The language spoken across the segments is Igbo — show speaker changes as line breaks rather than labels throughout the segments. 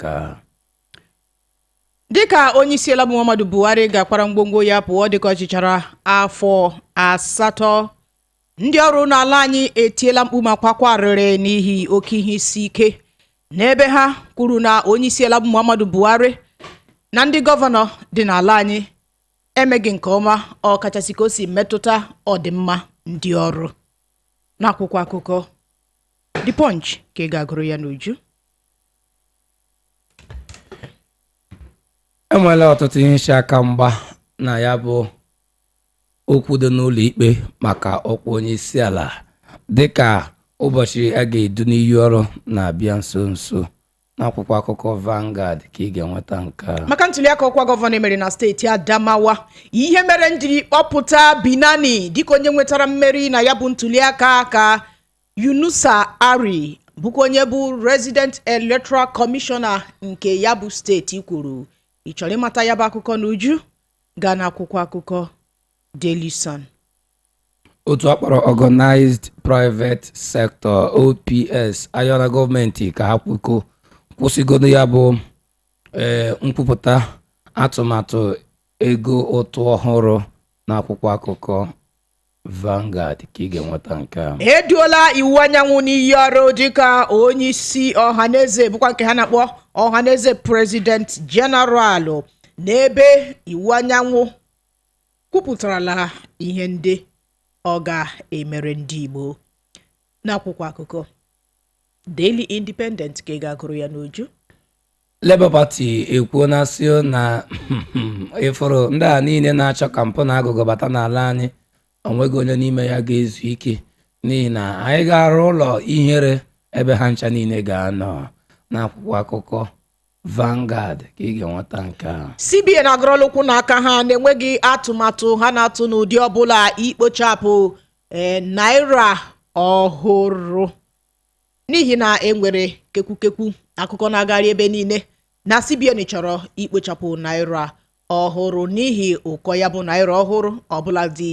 nka
dịka onye isi ala bụ muhammadu buhari ga-akpara ngwongwo ya pụọ dịka ọchịchara afọ asatọ ndị ọrụ n'ala anyị etiela mkpu ma kwakwarịrị n'ihi oke ihe isi ike. N'ebe ha kwuru na onye isi ala bụ muhammadu buhari na ndị gọvanọ dị n'ala anyị emeghị nke ọma ọ kachasị ka o si metụta ọdịmma ndị ọrụ. N'akwụkwọ akụkọ the punch ka ị ga-agụrụ ya n'uju.
Enwela ọtụtụ ihe isi aka mgba na ya bụ okwu dị n'ụlọ ikpe maka ọkwa onye isi ala dịka ụbọchị a ga-edu n'iyi ọrụ na-abịa nso nso. N'akwụkwọ akụkọ Vanguard ka ị ga-enweta nke a.
Maka ntuliaka ọkwa gọvanọ emere na steeti adamawa ihe mere m jiri kpọpụta binani dịka onye nwetara mmeri na ya bụ ntuliaka ka yunusa ari bụkwa onye bụ resident electoral commissioner nke ya bụ steeti kwuru. Ị chọrọ ịmata ya bụ akụkọ n'uju gaa n'akwụkwọ akụkọ daily sun.
Otu akpọrọ Organized Private Sector OPS ayọla gọọmenti ka ha kwuko. Kwụsịgodo ya bụ ee nkwupụta atụmatụ ego ụtụ ọhụrụ n'akwụkwọ akụkọ. Vanguard ka ị ga-enweta nke a
eduola iwu anyanwụ n'iyi ọrụ dịka onye isi ọhaneze bụkwa nke ha na-akpọ ọhaneze prezident jeneralụ n'ebe iwu anyanwụ kwupụtarala ihe ndị ọ ga-emere ndị igbo. N'akwụkwọ akụkọ daily independent ka ị ga-agụrụ ya n'uju.
Labour Party ekwuona sị na ịfụrụ ndị a niile na-achọ ka mpụ na agụgụ bata n'ala anyị. O nweghị onye n'ime ya ga-ezu ike n'ihi na anyị ga-arụ ụlọ ihere ebe ha ncha niile ga-anọ. N'akwụkwọ akụkọ Vanguard ka ị ga-enweta nke a.
Cbn agụrụla ụkwụ n'aka ha na-enweghị atụmatụ ha na-atụ n'ụdị ọbụla ikpochapụ ee naira ọhụrụ. N'ihi na enwere kekwukekwu akụkọ na-agagharị ebe niile na cbn chọrọ ikpochapụ naira ọhụrụ. N'ihi ụkọ ya bụ naira ọhụrụ ọbụla dị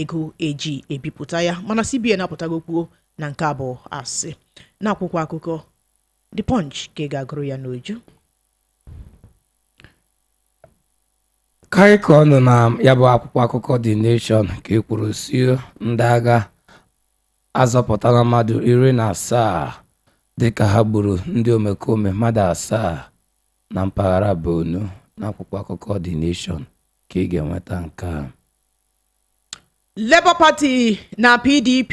ego eji ebipụta ya mana cbn apụtago kwuo na nke bụ asị. N'akwụkwọ akụkọ the punch ka ị ga-agụrụ ya n'uju
karị nọ na ya bụ akwụkwọ akụkọ The Nation ka e kwuru si ndị agha azọpụtala mmadụ iri na asaa dịka ha gburu ndị omekome mmadụ asaa na mpaghara Borno. N'akwụkwọ akụkọ The Nation ka ị ga-enweta nke a.
labour party na pdp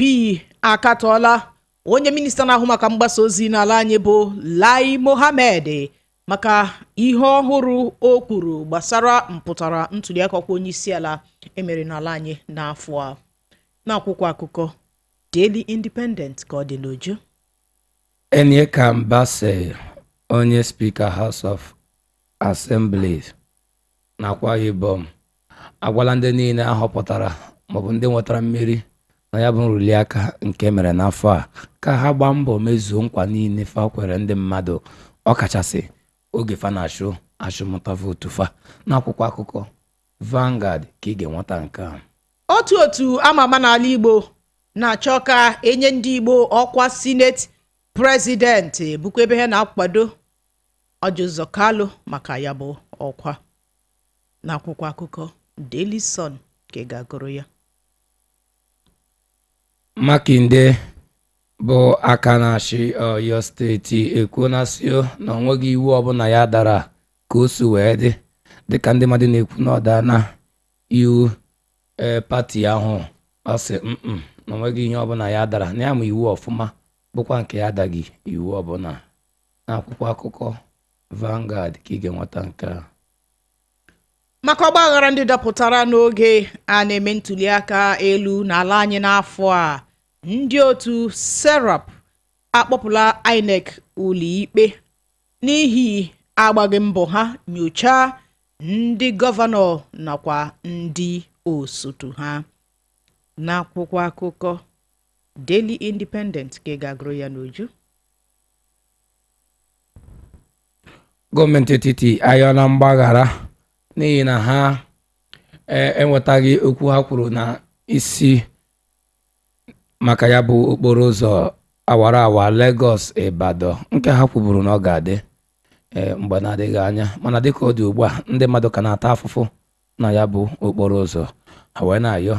akatọọla. Onye minista na-ahụ maka mgbasa ozi n'ala anyị bụ lai mohammed maka ihe ọhụrụ o kwuru gbasara mpụtara ntuliaka ọkwa onye isi ala emere n'ala anyị n'afọ a. N'akwụkwọ akụkọ daily independent ka ọ dị n'uju.
Onyeka Mbase onye spika House of Assembly nakwa Ibom agwala ndị niile ahọpụtara maọbụ ndị nwetara mmeri na ya bụ nruliaka nke mere n'afọ a ka ha gbaa mbọ mezuo nkwa niile fa kwere ndị mmadụ. Ọkachasị oge fa na-achụ achụmụta vootu fa n'akwụkwọ akụkọ Vanguard ka ị ga-enweta nke a.
Otu otu ama ama n'ala igbo na-achọ ka enye ndị igbo ọkwa sineti prezidenti bụkwa ebe ha na-akwado ọjụzọ kalụ maka ya bụ ọkwa. N'akwụkwọ akụkọ daily sun ka ị ga-agụrụ ya.
Makinde bụ aka na-achị Ọyọ steeti ekwuona sio na o nweghị iwu ọbụla ya dara ka o si wee dị dịka ndị mmadụ na-ekwu na ọ daa na iwu ee pati ahụ. Ọ sị na o nweghị ihe ọbụla ya dara. Ya ma iwu ọfụma bụkwa nke ya adaghị iwu ọbụla n'akwụkwọ akụkọ Vanguard ka ị ga-enweta nke a.
Maka ọgbaghara ndị dapụtara n'oge a na-eme ntuliaka elu n'ala anyị n'afọ a ndị otu serap akpọpụla inec ụlọikpe n'ihi agbaghị mbọ ha nyochaa ndị gọvanọ nakwa ndị osotu ha. N'akwụkwọ akụkọ daily independent ka ị ga-agụrụ ya n'uju.
Gọọmenti etiti ayọla mgbaghara n'ihi na ha e- enwetaghị okwu ha kwuru na isi maka ya bụ okporo ụzọ awara awa Lagos Ibadan nke ha kwuburu na ọ ga-adị ee mgbe na-adịghị anya. Mana dịka ọ dị ugbu a ndị mmadụ ka na-ata afụfụ na ya bụ okporo ụzọ. Ha wee na-ayọ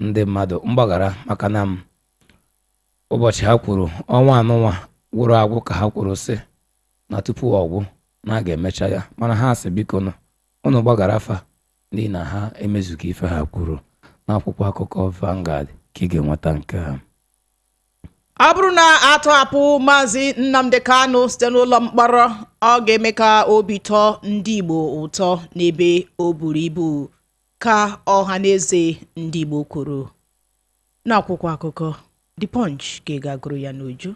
ndị mmadụ mgbaghara maka na m ụbọchị ha kwuru ọnwa anụnwa gwụrụ agwụ ka ha kwuru sị na tupu ọgwụ na a ga-emecha ya. Mana ha sị biko nụ ụnụ gbaghara afa n'ihi na ha emezughị ife ha kwuru. N'akwụkwọ akụkọ Vanguard. Ka ị ga-enweta nke a
ọ bụrụ na atọhapụ maazị nnamdi kanu site n'ụlọ mkpọrọ ọ ga-eme ka obi tọọ ndị igbo ụtọ n'ebe o buru ibu ka ọha na eze ndị igbo kwuru. N'akwụkwọ akụkọ the punch ka ị ga-agụrụ ya n'uju.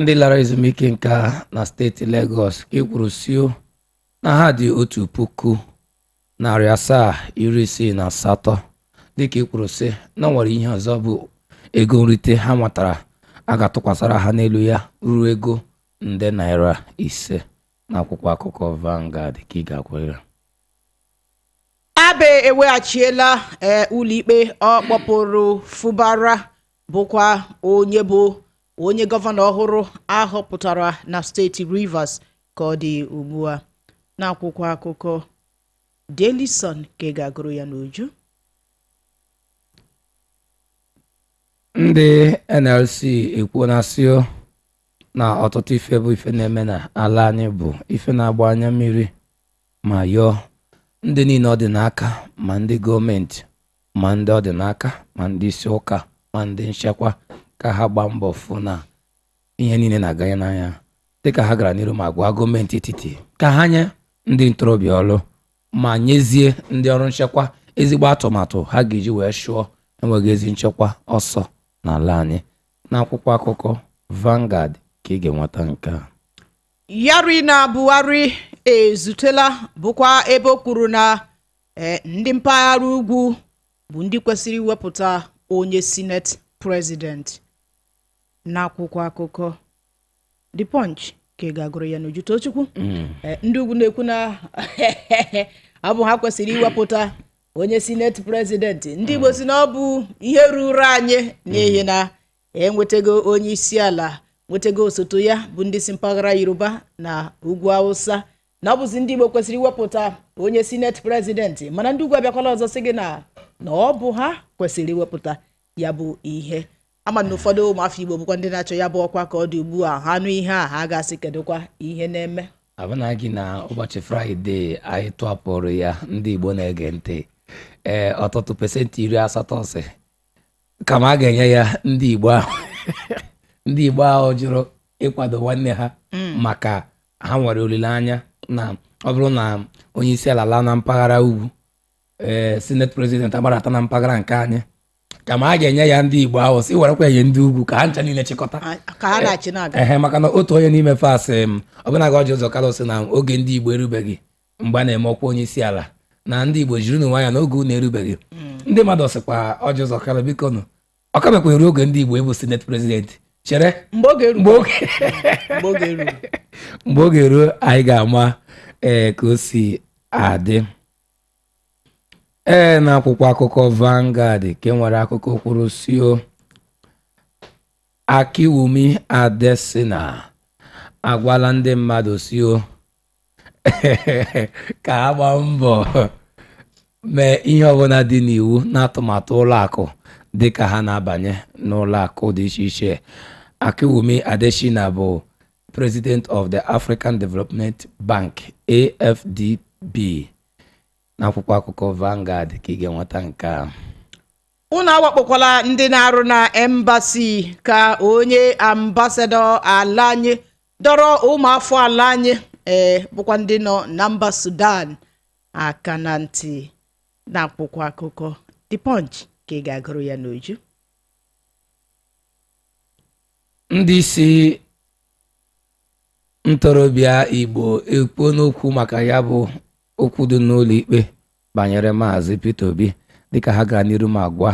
Ndị lara ezumike nka na steeti Lagos ka e kwuru sio na ha dị otu puku narị asaa iri isii na asatọ. Dịka e kwuru sị na nwere ihe ọzọ bụ ego nrite ha nwetara a ga-atụkwasara ha n'elu ya ruo ego nde naira ise. N'akwụkwọ akụkọ Vanguard ka ị ga-akwere
abe eweghachiela ee ụlọikpe ọ kpọpụrụ fubara bụkwa onye bụ onye gọvanọ ọhụrụ ahọpụtara na steeti rivers ka ọ dị ugbu a. N'akwụkwọ akụkọ Daily Sun ka ị ga-agụrụ ya n'uju.
Ndị nlc ekwuo na sio na ọtụtụ ife bụ ife na-eme na ala anyị bụ ife na-agba anya mmiri ma yọọ ndị niile ọ dị n'aka ma ndị gọọmenti ma ndị ọ dị n'aka ma ndị isi ụka ma ndị nchekwa ka ha gbaa mbọ fụ na ihe niile na-aganye n'anya. Dịka ha gara n'iru ma gwa gọọmenti etiti ka ha nye ndị ntorobịa ọrụ ma nyezie ndị ọrụ nchekwa ezigbo atụmatụ ha ga-eji wee chụọ enweghị ezi nchekwa ọsọ. N'ala anyị n'akwụkwọ akụkọ Vanguard ka ị ga-enweta nke a.
Yari na buhari ezutela bụkwa ebe o kwuru na eh, ndị mpaghara ugwu bụ ndị kwesịrị iwepụta onye senate president. N'akwụkwọ akụkọ the punch ka ị ga-agụrụ ya n'uju tochukwu Eh, ndị ugwu na-ekwu na ọ bụ ha kwesịrị iwepụta onye senate president ndị igbo si na ọ bụ ihe ruru anyị n'ihi na enwetago onye isi ala nwetago osote ya bụ ndị si mpaghara yoruba na ugwu hausa na ọ bụzi ndị igbo kwesịrị iwepụta onye senate president mana ndị ugwu abịakwala ọzọ sị gị na na ọ bụ ha kwesịrị iwepụta ya bụ ihe. Ama na ụfọdụ ụmụafọ igbo bụkwa ndị na-achọ ya bụ ọkwa ka ọ dị ugbu a ha nụ ihe a ha ga-asị kedụkwa ihe na-eme.
Abụnaghị na ụbọchị fraịde anyị tụapụrụ ya ndị igbo na-ege ntị. Ee ọtụtụ pesentị iri asatọ si kama a ga-enye ya ndị igbo ahụ. Ndị igbo ahụ jụrụ ịkwado nwanne ha maka ha nwere olileanya na ọ bụrụ na onye isi ala laa na mpaghara ugwu ee senate president agbadata na mpaghara nke anyị kama a ga-enye ya ndị igbo ahụ si werekwa enye ndị ugwu ka ha ncha niile chịkọta.
Na-aga
ehe maka na otu onye n'ime fasị m ọbụna ga ọjị ụzọ kalụ sị na oge ndị igbo erubeghị mgbe a na-eme ọkwa onye isi ala na ndị igbo jiri n'onwe ya n'oge unu erubeghị. Ndị mmadụ sịkwa ọjị ụzọ kalụ biko nụ eru oge ndị igbo ịbụ senate president. Chere?
Mgbe oge
ruo anyị ga-ama ee ka o si adị. Ee n'akwụkwọ akụkọ Vanguard ke nwere akụkọ kwuru sio Akiwumi Adesina agwala ndị mmadụ sio ka ha gbaa mbọ. mee ihe ọbụla dị n'iwu n'atụmatụ ụlọakụ dị ka ha na-abanye n'ụlọakụ dị iche iche. Akiwumi Adesina bụ President of the African Development Bank AFDB n'akwụkwọ akụkọ Vanguard ka ị ga-enweta nke a.
Unu awakpokwala ndị na-arụ na embasi ka onye ambasadọ ala anyị dọrọ ụmụafọ ala anyị ee bụkwa ndị nọ na mba sudan aka na ntị. Na-akwụkwọ akụkọ. The punch ka ị ga-agụrụ ya n'uju.
Ndị isi ntorobịa Igbo ekwuo n'okwu maka ya bụ okwu dị n'ụlọ ikpe banyere maazị Peter Obi dịka ha gara n'iru ma gwa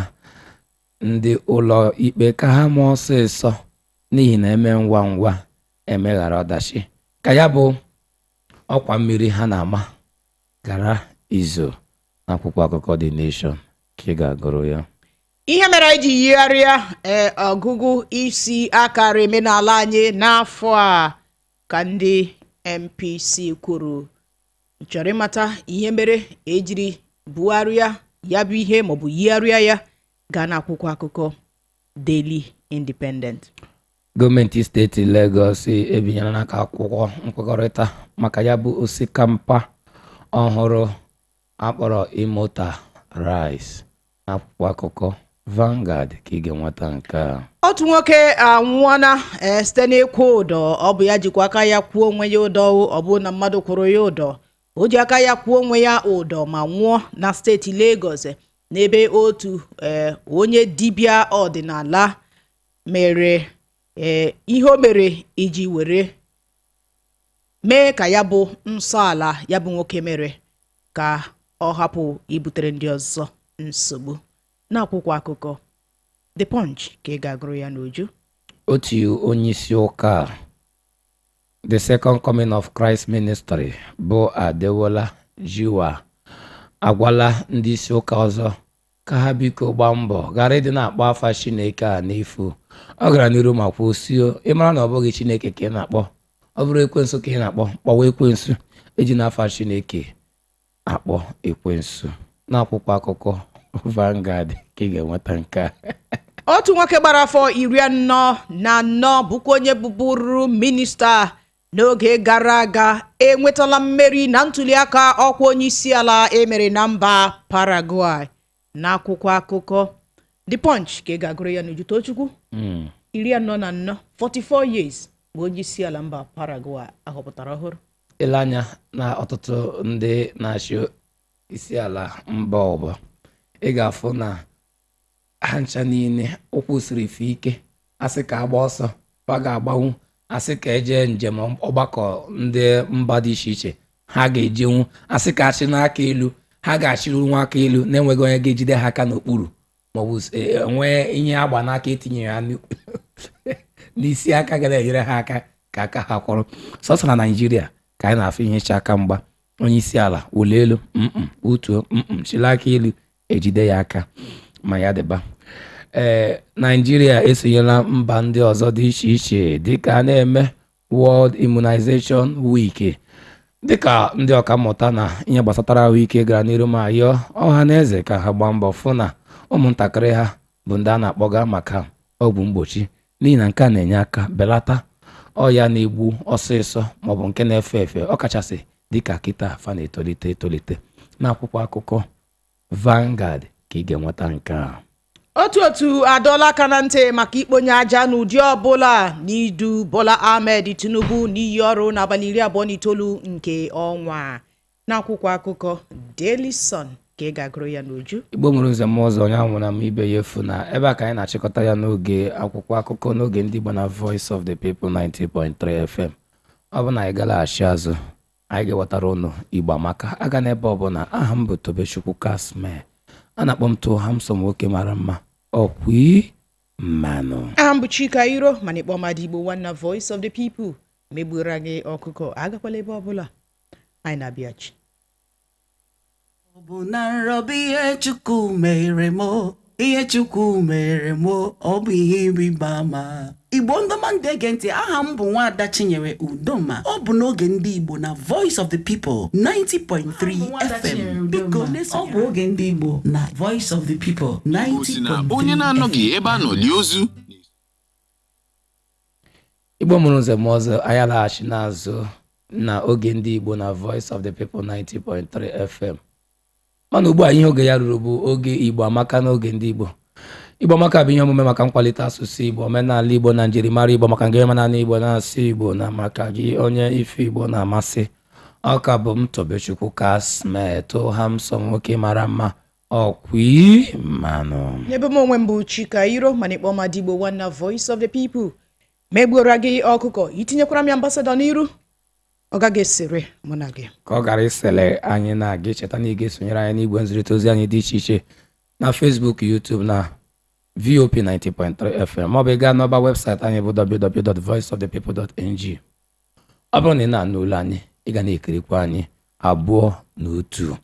ndị ụlọ ikpe ka ha mụọ ọsịsọ n'ihi na eme ngwa ngwa emeghara ọdachi. Ka ya bụ ọkwa mmiri ha na-ama gara izo. N'akwụkwọ akụkọ The Nation ka ị ga-agụrụ ya.
Ihe mere anyị ji yigharịa ee ọgụgụ isi akara omenala anyị n'afọ a ka ndị NNPC kwuru. Chọrọ ịmata ihe mere ejiri bugharịa ya bụ ihe maọbụ yigharịa ya gaa n'akwụkwọ akụkọ Daily Independent.
Gọọmenti steeti Lagos ebinyela n'aka akwụkwọ nkwekọrịta maka ya bụ osikapa ọhụrụ. Akpọrọ Imota Rice n'akwụkwọ akụkọ Vanguard ka ị ga-enweta nke a.
Otu nwoke anwụọna ee site n'ịkwụ ụdọ. Ọ bụ ya jikwa aka ya kwuo onwe ya ụdọ. Ọ bụ na mmadụ kwụrụ ya ụdọ. O ji aka ya kwuo onwe ya ụdọ ma nwụọ na steeti Lagos n'ebe otu ee onye dibịa ọdịnala mere ee ihe o mere iji were mee ka ya bụ nsọ ala ya bụ nwoke mere ka ọ hapụ ibutere ndị ọzọ nsogbu. N'akwụkwọ akụkọ The Punch ka ị ga-agụrụ ya n'uju.
Otu onye isi ụka the second coming of Christ ministry bụ Adewola Jiwa agwala ndị isi ụka ọzọ ka ha biko gbaa mbọ ghara ịdị na-akpọ afa Chineke a n'efu. Ọ gara n'iru ma kwuo sio ịmara na ọ bụghị Chineke ka ị na-akpọ? Ọ bụrụ ekwensu ka ị na-akpọ kpọwa ekwensu eji n'afa Chineke. Akpọ ekwensu n'akwụkwọ akụkọ Vanguard ka ị ga-enweta nke a.
Otu nwoke gbara afọ iri anọ na anọ bụkwa onye bụbụrụ minista n'oge gara aga enwetala mmeri na ntuliaka ọkwa onye isi ala emere na mba Paraguay. N'akwụkwọ akụkọ The Punch ka ị ga-agụrụ ya n'uju Tochukwu.
Mm.
iri anọ na anọ 44 years bụ onye isi ala mba Paraguay ahọpụtara ọhụrụ.
Ile anya na ọtụtụ ndị na-achị isi ala mba ọbụ ị ga-afụ na ha ncha niile ụkwụ siri ife ike asị ka agba ọsọ fa ga-agbanwu asị ka eje njem ọgbakọ ndị mba dị iche iche ha ga-ejenwu asị ka achị n'aka elu ha ga-achịru nwa aka elu na-enweghị onye ga-ejide ha aka n'okpuru. Maọbụ e- nwee ihe agba n'aka etinyere ha n'isi aka ga na-enyere ha aka ka aka ha kwọrọ. Sọsọ na naijiria ka anyị na-afụ ihe ịcha aka mgba onye isi ala wụlie elu utuo chili aka elu ejide ya aka ma ya dịba. Ee naijiria esonyela mba ndị ọzọ dị iche iche dịka na-eme World Immunization Week. Dịka ndị ọkammụta na ihe gbasatara ahụike gara n'iru ma yọọ ọha na eze ka ha gbaa mbọ fụ na ụmụntakịrị ha bụ ndị a na-akpọga maka ọgwụ mgbochi. N'ihi na nke a na-enye aka belata ọya na-egbu ọsịsọ maọbụ nke na-efe efe ọkachasị dịka kịta fa na-etolite etolite. N'akwụkwọ akụkọ Vanguard ka ị ga-enweta nke a.
Otu otu adọọla aka na ntị maka ikponye aja n'ụdị ọbụla n'idu Bola Ahmed Tinubu n'iyi ọrụ n'abalị iri abụọ na itoolu nke ọnwa. N'akwụkwọ akụkọ Daily Sun. Ka ị ga-agụrụ ya n'uju.
Igbo nwere nze m ụzọ onye na m ibe ya efu na ebe a ka anyị na-achịkọta ya n'oge akwụkwọ akụkọ n'oge ndị Igbo na Voice of the People 90.3 FM ọ bụ na anyị galaghachi azụ anyị ga-ewetara ụnụ Igbo amaka. Aga n'ebe ọbụla aha m bụ Tobechukwu Kasme. A na-akpọ m tụọ Hamsom nwoke mara mma ọkwi mmanụ.
Aha m bụ Chika Iro mana ịkpọ mmadụ Igbo nwanna Voice of the People megbuoro anyị ọkụkọ. Agakwala ebe ọbụla. Anyị na-abịachi
ọ bụ na nrọbụ ihe chukwu mere m ihe chukwu mere m ọ bụ ihe ịrịba ama. Igbo ndọma ndị ege ntị aha m bụ nwaada chinyere udoma. Ọ bụ n'oge ndị igbo na voice of the people 90.3 fm biko ọ bụ oge ndị igbo na voice of the people
Igbo si na
90.3
onye na-anọghị ebe a nọ lie ozu.
Igbo mụrụ nze m ọzọ anyị alaghachi n'azụ na oge ndị igbo na voice of the people 90.3 fm mana ugbu a ihe oge ya ruru bụ oge igbo amaka n'oge ndị igbo. Igbo amaka bụ ihe omume maka nkwalite asụsụ igbo omenala igbo na njirimara igbo maka nke omenala igbo na-asụ igbo na maka gị onye ife igbo na-amasị. Ọka bụ m tobechukwu kasmetụ hamsom nwoke mara mma ọkwi mmanụ
n'ebe m onwe m bụ Chika Iro mana ịkpọ Igbo nwanna Voice of the People. Megbuoro gị ọkụkọ itinyekwara m ya ambasadọ n'iru. Ọ gaghị esere mụ na gị.
Ka ọ gara isele anyị na-aga cheta na ị ga-esonyere anyị n'igwe nzirịta ozi anyị dị iche iche na Facebook YouTube na VOP 90.3 FM maọbụ ị gaa n'ọba webụsaịtị anyị bụ www.voiceofthepeople.ng ọ bụrụ na ị na-anụ olu anyị ị ga na-ekirikwa anyị abụọ na otu.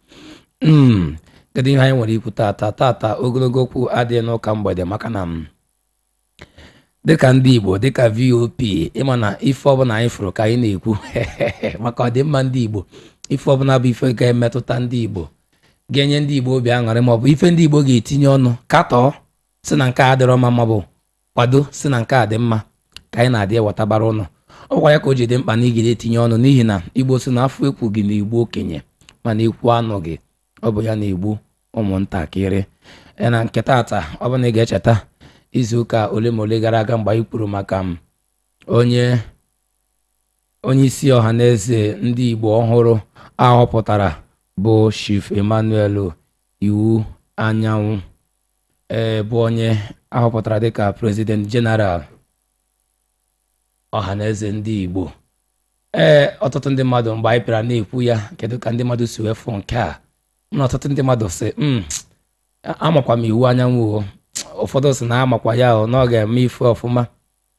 Mm, kedu ihe anyị nwere ikwu tata tata ogologo okwu adịghị n'ụka mgbede maka na m dịka ndị igbo dịka vop ịma na ife ọbụla anyị fụrụ ka anyị na-ekwu maka ọdịmma ndị igbo ife ọbụla bụ ife ga-emetụta ndị igbo ga-enye ndị igbo obi aṅụrị maọbụ ife ndị igbo ga-etinye ọnụ katọọ si na nke a dịrọ mma maọbụ kwado si na nke a dị mma ka anyị na-adị ewetabara ụnụ. Ọkwa ya ka o ji dị mkpa na igide etinye ọnụ n'ihi na igbo si na afọ ekwu gị na igbo okenye mana ekwu anụ gị ọ bụ ya na-egbu ụmụntakịrị. E na nke taata ọ bụ ị ga-echeta izuụka ole ma ole gara aga mgbe anyị kwuru maka m onye onye isi ọha na eze ndị igbo ọhụrụ ahọpụtara bụ chief emmanuel iwu anyanwụ ee bụ onye ahọpụtara dịka president general ọha na eze ndị igbo. Ee ọtụtụ ndị mmadụ mgbe anyị bịara na-ekwu ya kedu ka ndị mmadụ si wee fụ nke a? Na ọtụtụ ndị mmadụ sị "Mm, amakwa m iwu anyanwụ o. ụfọdụ sị na amakwa ya o na ọ ga-eme ife ọfụma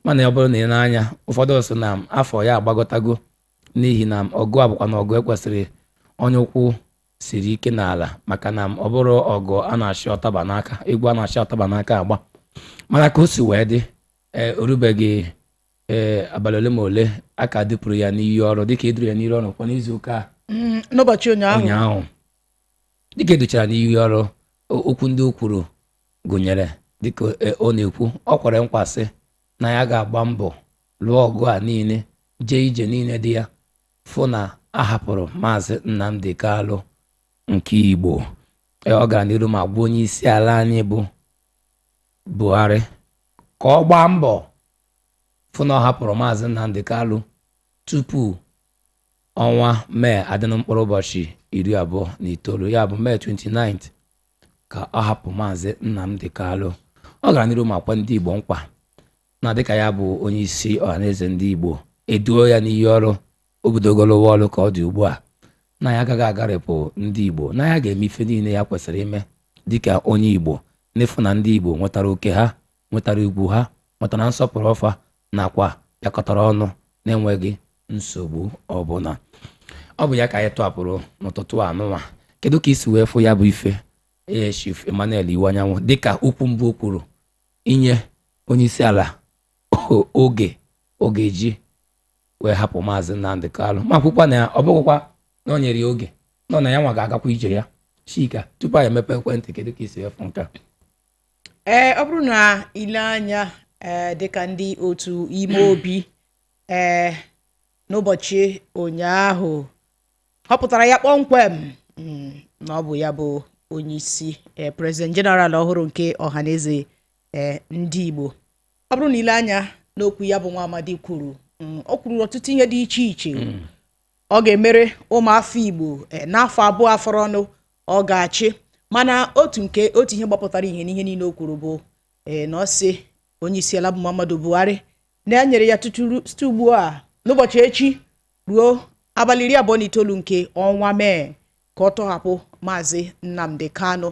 mana ọ bụrụ na ị na-anya ụfọdụ sị na afọ ya agbagotago n'ihi na ọgụ a bụkwa na ọgụ ekwesịrị onye ụkwụ siri ike n'ala maka na ọ bụrụ ọgụ a na-achị ọtaba n'aka egwu a na-achị ọtaba n'aka agba. Mana ka o si wee dị ee orubeghị ee abalị ole ma ole a ka dịpụrụ ya n'iyi ọrụ dịka eduru ya n'iyi ọrụ kwa n'izuụka a.
Mm, n'ụbọchị ụnyaahụ.
Dịka edochara n'iyi ọrụ okwu ndị o kwuru gụnyere dịka e- ọ na-ekwu ọ kwere nkwa sị na ya ga-agba mbọ lụọ ọgụ a niile jee ije niile dị ya fụ na a hapụrụ maazị Nnamdi Kalụ nke Igbo. Ee, ọ gara n'iru ma gwa onye isi ala anyị bụ Buhari ka ọ gbaa mbọ fụ na ọ hapụrụ maazị Nnamdi Kalụ tupu ọnwa mee adịnụ mkpụrụ ụbọchị iri abụọ na itoolu ya bụ mee 29 ka ọ hapụ maazị Nnamdi Kalụ ọ gara n'iru ma kwa ndị Igbo nkwa na dịka ya bụ onye isi ọhaneze ndị Igbo eduo ya n'iyi ọrụ obidogolowa ọrụ ka ọ dị ugbu a. Na ya agaghị agarịpụ ndị Igbo na ya ga-eme ife niile ya kwesịrị ime dịka onye Igbo n'ịfụ na ndị Igbo nwetara oke ha nwetara ugwu ha nwetara nsọpụrụ ọfa nakwa bịakọtara ọnụ na-enweghị nsogbu ọbụla ọ bụ ya ka anyị tọhapụrụ n'ụtụtụ anụnwa kedu ka isi wee fụ ya bụ ife? Ee chief emmanuel iwu anyanwụ dịka okwu mbụ o kwuru. Inye onye isi ala oge oge ji wee hapụ maazị nnamdị kalụ ma kwukwa na ọ bụghịkwa na o nyere ya oge nọ na ya nwa ga-agakwa ije ya. Chika tupu anyị emepe ekwentị kedu ka isi fụ nke
ee ọ bụrụ na ile anya ee dịka ndị otu ime obi ee n'ụbọchị ụnyaahụ họpụtara ya kpọmkwem mm, na ọ bụ ya bụ onye isi ee prezident jeneral ọhụrụ nke ọhaneze ndị igbo. Ọ bụrụ na ile anya n'okwu ya bụ nwa amadi kwuru mm, o kwuru ọtụtụ ihe dị iche iche. Ọ ga-emere ụmụafọ igbo eh, n'afọ abụọ afọrọ ọnụ ọ ga-achị. Mana otu nke otu ihe gbapụtara ihe n'ihe niile o kwuru bụ eh, na ọ sị onye isi ala bụ muhammadu buhari. Na e nyere ya tutu site ugbu a n'ụbọchị echi ruo abalị iri abụọ na itoolu nke ọnwa mee ka ọ tọhapụ maazị nnamdi kanu.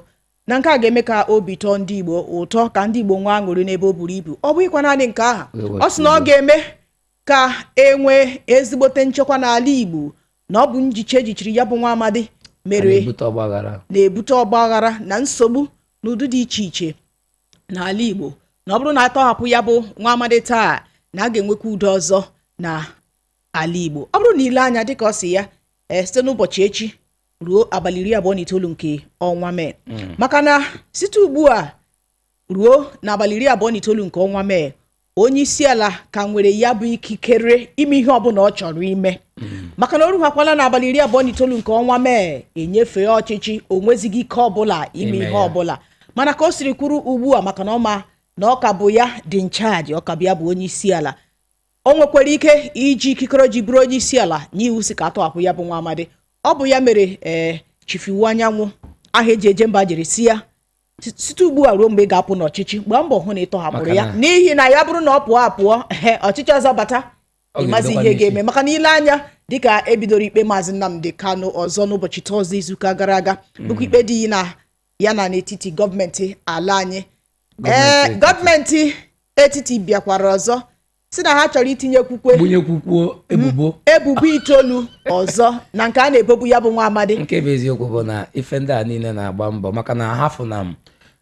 Na nke a ga-eme ka obi tọọ ndị igbo ụtọ ka ndị igbo nwee aṅụrị n'ebe o buru ibu. Ọ bụghịkwa naanị nke aha ọ sị na ọ ga-eme ka e nwee ezigbote nchekwa n'ala igbo na ọ bụ njiche ejichiri ya bụ nwa amadi mere
na-ebute ọgbaghara.
na nsogbu n'ụdị dị iche iche n'ala igbo. Na ọ bụrụ na atọhapụ ya bụ nwa amadi taa na a ga-enwekwa udo ọzọ na ala igbo. Ọ bụrụ na ile anya dịka ọ si ya ee site n'ụbọchị echi ruo abalị iri abụọ na itoolu nke ọnwa mee. Maka na site ugbu a ruo n'abalị iri abụọ na itoolu nke ọnwa mee onye isi ala ka nwere ya bụ ikikere ime ihe ọbụla ọ chọrọ ime. Maka na o rughakwala n'abalị iri abụọ na itoolu nke ọnwa mee enyefee ọchịchị o nwezighị ike ọbụla ime ihe ọbụla. Mana ka o siri kwuru ugbu a maka na ọma na ọ ka bụ ya dị nchaji ọ ka bụ ya bụ onye isi ala o nwekwara ike iji ikikere ji bụrụ onye isi ala n'iwu si ka atọhapụ ya bụ nwa amadi ọ bụ ya mere ee chifiwu anyanwụ aha eji eje mba jiri si ya "Si- site ugbu a ruo mgbe ị ga-apụ n'ọchịchị gbaa mbọ hụ na ị tọhapụrụ ya. N'ihi na ya bụrụ na ọ pụọ apụọ ehe ọchịchị ọzọ bata ịmazi ihe ga-eme. Maka na ile anya dịka ebidoro ikpe maazị nnamdi kanu ọzọ n'ụbọchị tọzde izuụka gara aga bụkwa ikpe dị na ya na n'etiti gọọmenti ala anyị. Ee gọọmenti etiti bịakwara ọzọ. Si na ha chọrọ itinye kwukwe
gbunyekwukwuo ebubo.
Ebubo itoolu ọzọ na nke a na-ebobu ya bụ nwa amadi
nke bụ eziokwu bụ na ife ndị a niile na-agba mbọ maka na hafụ na m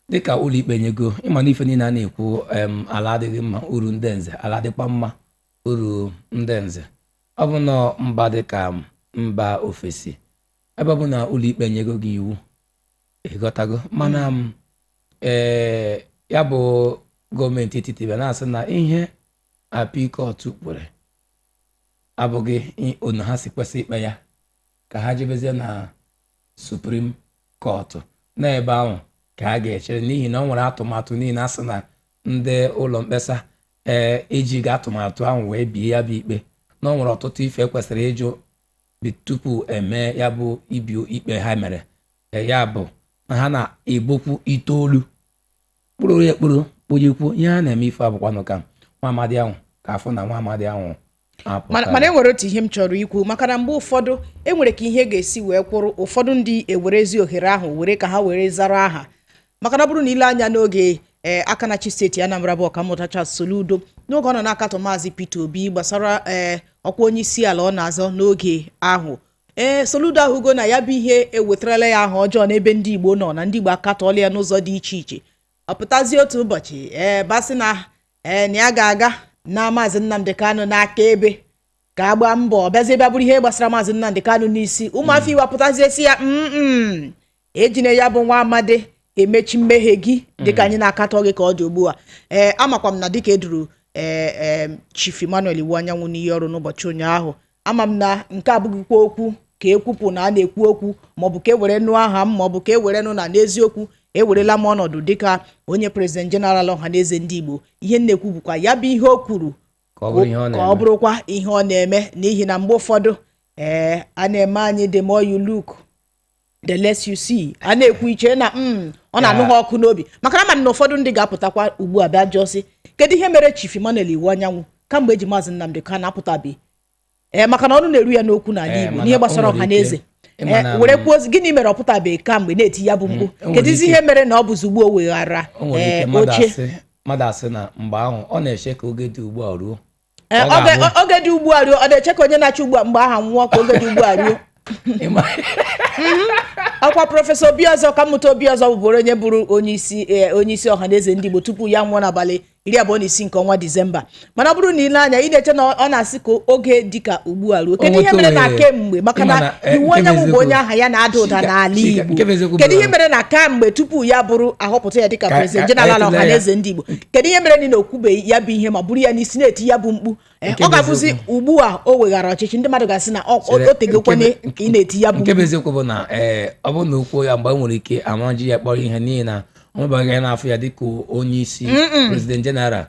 dịka ụlọikpe nyego ịma na ife niile a na-ekwu ala adịghị mma uru ndị nze ala dịkwa mma uru ndị nze. Ọ bụ na mba dịka mba ofesi ebe ọ bụ na ụlọikpe nyego gị iwu ịghọtago mana m ee ya bụ gọọmenti etiti na-asị na ihe apikọt kwere. Abụghị onu ha si kwesị ikpe ya ka ha jebezie na suprim kọtụ n'ebe ahụ ka ha ga-echere n'ihi na ọ nwere atụmatụ niile a sị na ndị ụlọ mkpesa ee ejighị atụmatụ ahụ wee bie ya bụ ikpe. Na ọ nwere ọtụtụ ife kwesịrị ịjụ tupu eme ya bụ ibi ikpe ha mere. Ee, ya bụ na ha na-ebokwu itoolu. Kpụrụ ya ekpụrụ kpụjekwu ihe a na-eme ife abụkwanụ ka nwa amadi ahụ ka afụ na nwa ahụ
mana enwere otu ihe m chọrọ ikwu maka na mgbe ụfọdụ enwere ka ihe ga-esi wee kwụrụ ụfọdụ ndị ewerezi ohere ahụ were ka ha were zara aha. Maka na bụrụ na ile anya n'oge ee aka na chi steeti Anambra bụ ọkammụta Charles Soludo n'oge ọ nọ na-akatọ maazị Peter Obi gbasara ee ọkwa onye isi ala ọ na-azọ n'oge ahụ. Ee Soludo ahụgo na ya bụ ihe ewetarala ya aha ọjọọ n'ebe ndị Igbo nọ na ndị Igbo akatọọla ya n'ụzọ dị iche iche. Ọ pụtazie otu ụbọchị ee basị na ee na ya ga-aga na maazị Nnamdi Kanu n'aka ebe ka agba mbọ bịazie bịa bụrụ ihe gbasara maazị Nnamdi Kanu n'isi. Ụmụafọ Igbo apụtazie si ya ejine ya bụ nwa amadi emechi mmehie gị dịka anyị na-akatọ gị ka ọ dị ugbu a. Ee amakwa m na dịka eduru ee Chief Emmanuel Iwu Anyanwụ n'ihe ọrụ n'ụbọchị ụnyaahụ ama m na nke abụghịkwa okwu ka ekwupụ na a na-ekwu okwu maọbụ ka e were nụ aha m maọbụ ka e were nụ na n'eziokwu ewerela m ọnọdụ dịka onye prezident jeneral ọhaneze ndị Igbo. Ihe m na-ekwu bụkwa ya bụ ihe o kwuru
ka ọ
bụrụkwa ihe ọ na-eme. N'ihi na mgbe ụfọdụ ee a na-eme anyị the more you look the less you see. A na-ekwu iche na mm, ọ na-anụ ha ọkụ n'obi. Maka na ama na ụfọdụ ndị ga-apụtakwa ugbu a bịa jụọ sị kedu ihe mere Chief Emmanuel Iwu Anyanwụ kamgbe eji maazị Nnamdi Kanu apụtabeghị ee maka na ọnụ na-eru ya n'okwu n'ala
Ee,
Igbo n'ihe gbasara ọha na eze Ee, were kwuo gịnị mere ọ pụtabeghị kamgbe na-eti ya bụ mkpu?
Nwere
kedụzi ihe mere na ọ bụzi ugbu o weghara
mmadụ
oche.
asị mmadụ asị na mgbe ahụ ọ na-eche ka oge dị ugbu a ruo.
Oge dị ugbu a ruo ọ na-eche ka onye na-achị ugbu a mgbe aha nwụọ ka oge dị ugbu a ruo? ọkwa prọfesọ obiọzọ ka mmụta obiọzọ bụbụrụ onye bụrụ onye isi ee, onye isi ọhaneze ndị igbo tupu ya nwụọ n'abalị iri abụọ na isii nke ọnwa disemba. Mana ọ bụrụ na ile anya ị na-eche na ọ na-asị ka oge dịka ugbu a ruo. Kedu ihe mere na
ohere.
kemgbe? Maka na
eh,
iwu
nke bụ
onye aha ya na-ada ụda n'ala igbo. kedu ihe mere na kamgbe tupu ya bụrụ ahọpụta ya dịka
Ka-
prezident jeneral
ka-
ọhaneze ndị igbo? Kedu ihe mere na okwubeghị ya bụ ihe ma bụrụ ya n'isi na-eti ya bụ mkpu? Eh, ọ
bụ
ga-abụzi ugbu a o weghara ọchịchị ndị mmadụ ga-asị na ọ- o
nke
ka ị na-eti ya bụ
nke bụ eziokwu bụ na ee ọ bụrụ na okwu ya mgbe e nwere ike amaji ya kpọrọ ihe n'ihi na ọ nwebaghị ya n'afọ ya dịka onye isi prezident jeneral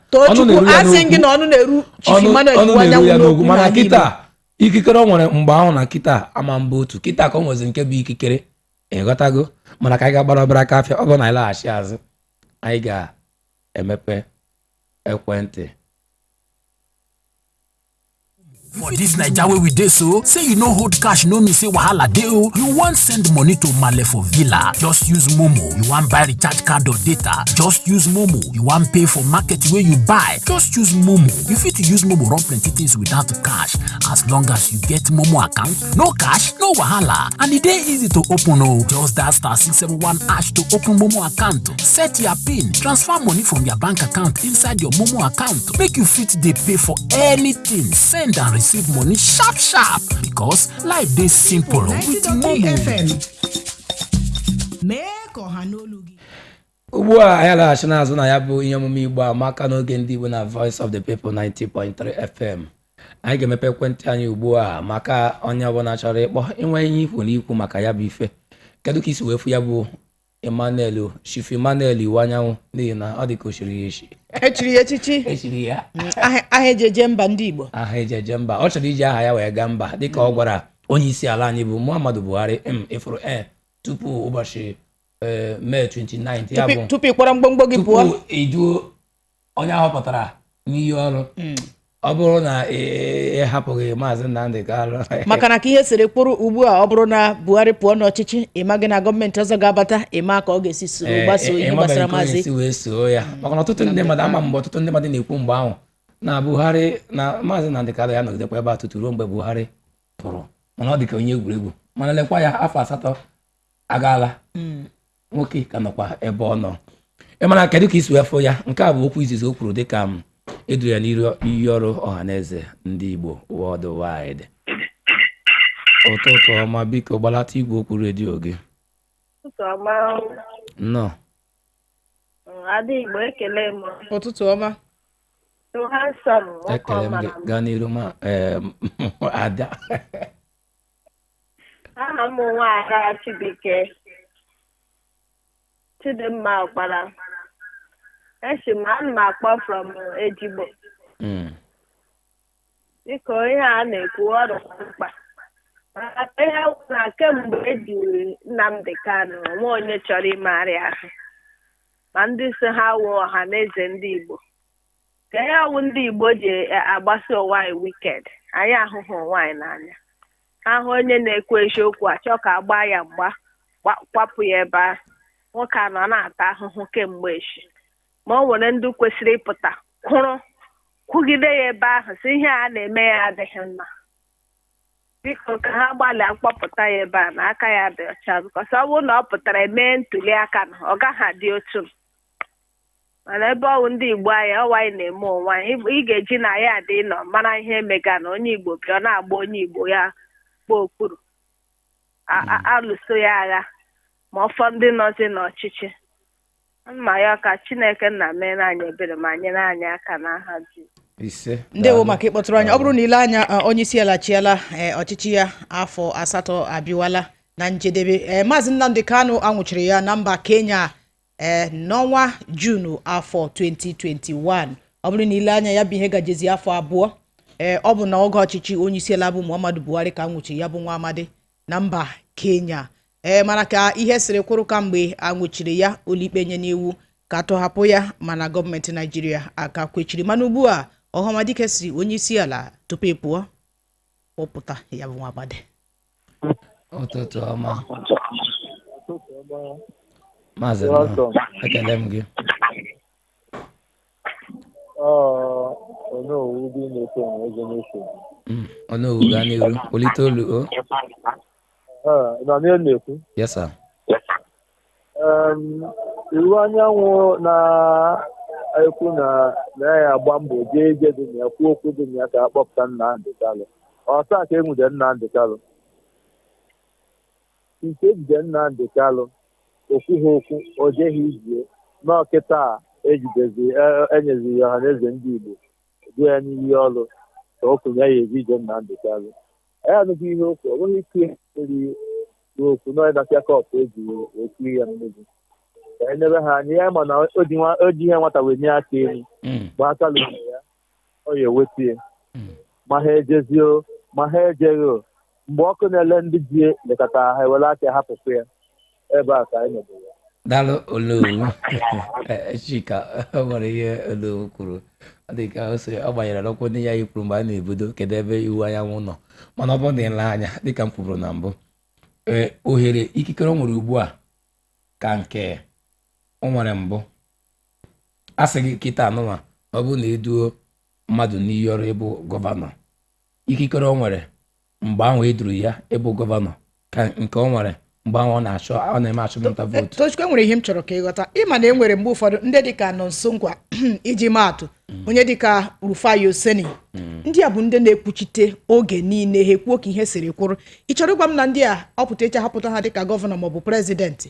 ọnụ Anyanwụ n'okwu.
Mana kịta ikikere ọ nwere mgbe ahụ na kịta ama mba otu. Kịta ka ọ nwezi nke bụ ikikere. Ịghọtago mana ka anyị ga-agbara obere aka afịa ọ bụrụ na anyị laghachi azụ anyị ga-emepe ekwentị.
For this Naija wey we dey so, say you no hold cash no mean say wahala dey o. You wan send money to Male for villa, just use Momo. You wan buy recharge card or data, just use Momo. You wan pay for market wey you buy, just use Momo. You fit use Momo run plenty things without cash as long as you get Momo account. No cash, no wahala. And e dey easy to open o. Just dial star 671 hash to open Momo account. Set your PIN, transfer money from your bank account inside your Momo account. Make you fit dey pay for anything, send and receive money sharp sharp because life dey simple with
93
Momo.
Ugbu a anyị laghachi n'azụ na ya bụ ihe omume igbo amaka n'oge ndị igbo na voice of the people 90.3 fm anyị ga-emepe ekwentị anyị ugbu a maka onye ọbụla chọrọ ịkpọ inwe ihe ikwu na ikwu maka ya bụ ife. Kedu ka isi wee fụ ya bụ emmanuel chief emmanuel iwu anyanwụ n'ihi na ọ dị ka o chiri ya echi.
Echiri ya echichi?
Echiri ya.
Aha aha eji eje mba ndị igbo.
Aha eji eje mba. Ọ chọrọ iji aha ya wee gaa mba. Dịka ọ gwara onye isi ala anyị bụ muhammadu buhari m ịfụrụ e tupu ụbọchị mee 29 ya bụ
Tupu- tupu ị kpọrọ mgbomgbo gị pụọ.
iduo onye ahọpụtara n'iyi ọrụ. Ọ bụrụ na ị ị hapụghị maazị nnamdị kalụ
maka na ka ihe siri kwụrụ ugbu a ọ bụrụ na buhari pụọ n'ọchịchị ịma gị na gọọmenti ọzọ ga-abata ịma ka ọ ga-esi soro gbasoo ihe gbasara maazị
wee soo ya maka na ọtụtụ ndị mmadụ ama mgbe ọtụtụ ndị mmadụ na-ekwu mgbe ahụ. Na buhari na maazị nnamdị kalụ ya nọgidekwa ebe a tutu ruo mgbe buhari pụrụ. Mana ọ dị ka onye egwuregwu. Mana lekwa ya afọ asatọ agaala. Nwoke ka nọkwa ebe ọ nọ. Ị mara kedu ka isi wee fụ ya? Nke a bụ okwu izizi o kwuru dịka m eduru ya n'iru iyi ọrụ ọhaneze ndị igbo worldwide. Ụtụtụ ọma biko gbalata igwe okwu redio gị.
Ụtụtụ ọma.
Nnọọ
ada igbo ekele m.
Ụtụtụ ọma.
Ha nsọ m nwoke
ekele m gaa n'iru ma ada.
Aha m nwaada Chibuike Chidimma Ọkpara esi ana m akpọ from Ejigbo.
Mm,
biko ihe a na-ekwu ọ dịkwa mkpa. Maka ihe na kemgbe ejiri Nnamdi Kanu nwa onye chọrọ imegharị ahụ. Ma ndị si ha wụ ọha na eze ndị Igbo. Ka ihe ọwụ ndị Igbo ji agbasi ụwa anyị wiked anyị ahụhụ ụwa anyị n'anya. Ahụ onye na-ekwu eziokwu achọ ka agbaa ya mgba gba- kwapụ ya ebe ahụ. Nwoke a nọ na-ata ahụhụ kemgbe echi. Ma o nwere ndị kwesịrị ịpụta kwụrụ kwugide ya ebe ahụ si ihe a na-eme ya adịghị mma. Biko ka ha gbalịa mkpọpụta ya ebe a na aka ya dị ọcha. Bikọs ọ bụrụ na ọ pụtara emee ntuli aka na ọ gaghị adị otu mana ebe ọwụ ndị igbo anyị ọwa anyị na-eme onwe anyị. Ị- ga-eji na ya adị nọ mara ihe mega na onye igbo bịa ọ na-agba onye igbo ya gba okpuru alụso ya agha ma ọfọ ndị nọzi n'ọchịchị. Mma ya ka chineke nna mere anyị ebere ma nyere anyị aka n'aha ji
ise.
Ndewo maka ịkpọtụrụ anyị ọ bụrụ na ile anya eh, onye isi ala chiala eh, ọchịchị ya afọ asatọ abịawala na njedebe. Eh, maazị nnamdị kanu anwụchiri ya na mba kenya eh, n'ọnwa junu afọ 2021 ọ bụrụ na ile anya ya bụ ihe gajezi afọ abụọ eh, ọ bụ na oge ọchịchị onye isi ala bụ muhammadu buhari ka anwụchiri ya bụ nwa amadi na mba kenya. Ee mana ka ihe siri kwụrụ kamgbe anwụchiri ya ụlọikpe nye n'iwu ka tọhapụ ya mana gọọmenti naijiria aka kwechiri. Mana ugbu a ọhamadike si onye isi ala tupu ị pụọ kpọpụta ya bụ nwa agbadi
ụtụtụ ọma. Maazị nnọọ ekele m gị.
Onowu dị na-efe na eze na-efe
Mm, ọnụowu gaa n'iru polite olu o.
nọ n'elu na-ekwu
yes sir.
Em, iwu anyanwụ na-ekwu na na ya agba mbọ jee ije dị na ya kwuo okwu dị na ya ka akpọpụta Nnamdị Kalụ ọtaa ka enwude Nnamdị Kalụ nke ejide Nnamdị Kalụ okwughị okwu o jeghị ijie n'ọkịta a ejidezi enyeziri ọha na eze ndị Igbo du ya n'iyi ọrụ ka o kwuru ya eji ije Nnamdị Kalụ anụghị ihe okwu ọ bụghị ike eri okwu n'ọdafịa kọpụ eji ekiri ya mmiri ka e ha anya ya ma na o ji nwa- o ji ihe nwata wee nye aka elu
Mm,
gba aka lụrụ ya ọ ya eweta ya.
Mm.
ma ha ejezio ma ha ejeghị mgbe ọkụ na-ele ndị ji lekọta ha ewere aka hapụkwa ya ebe a ka anyị nọdụrụ.
Daalụ olowu Eh, chika o nwere ihe olowu kwuru ọ dị ka o si ọ gbanyere n'ụkwụ ndị ya ikwuru mgbe a na-ebido kedu ebe iwu anyanwụ nọ mana ọ bụrụ na ile anya dịka m kwuru na mbụ ohere ikikere o nwere ugbu a ka nke o nwere mbụ a sị gị kịta anụma ọ bụrụ na eduo mmadụ n'iyi ọrụ ịbụ gọvanọ ikikere o nwere mgbe ahụ eduru ya ịbụ gọvanọ ka nke o nwere mgbe ahụ ọ na-achọ ọ na-eme achụmnta vootu
tochukwu enwere ihe m chọrọ ka ịghọta ịma na e mgbe ụfọdụ ndị dịka nọnso ngwa iji maatụ onye dịka rufai oseni ndị a bụ ndị na-ekwuchite oge niile ha ekwuo ka ihe siri kwụrụ. Ị chọrọ ịgwa m na ndị a ọpụta echi ahọpụta ha dịka gọvanọ maọbụ prezidentị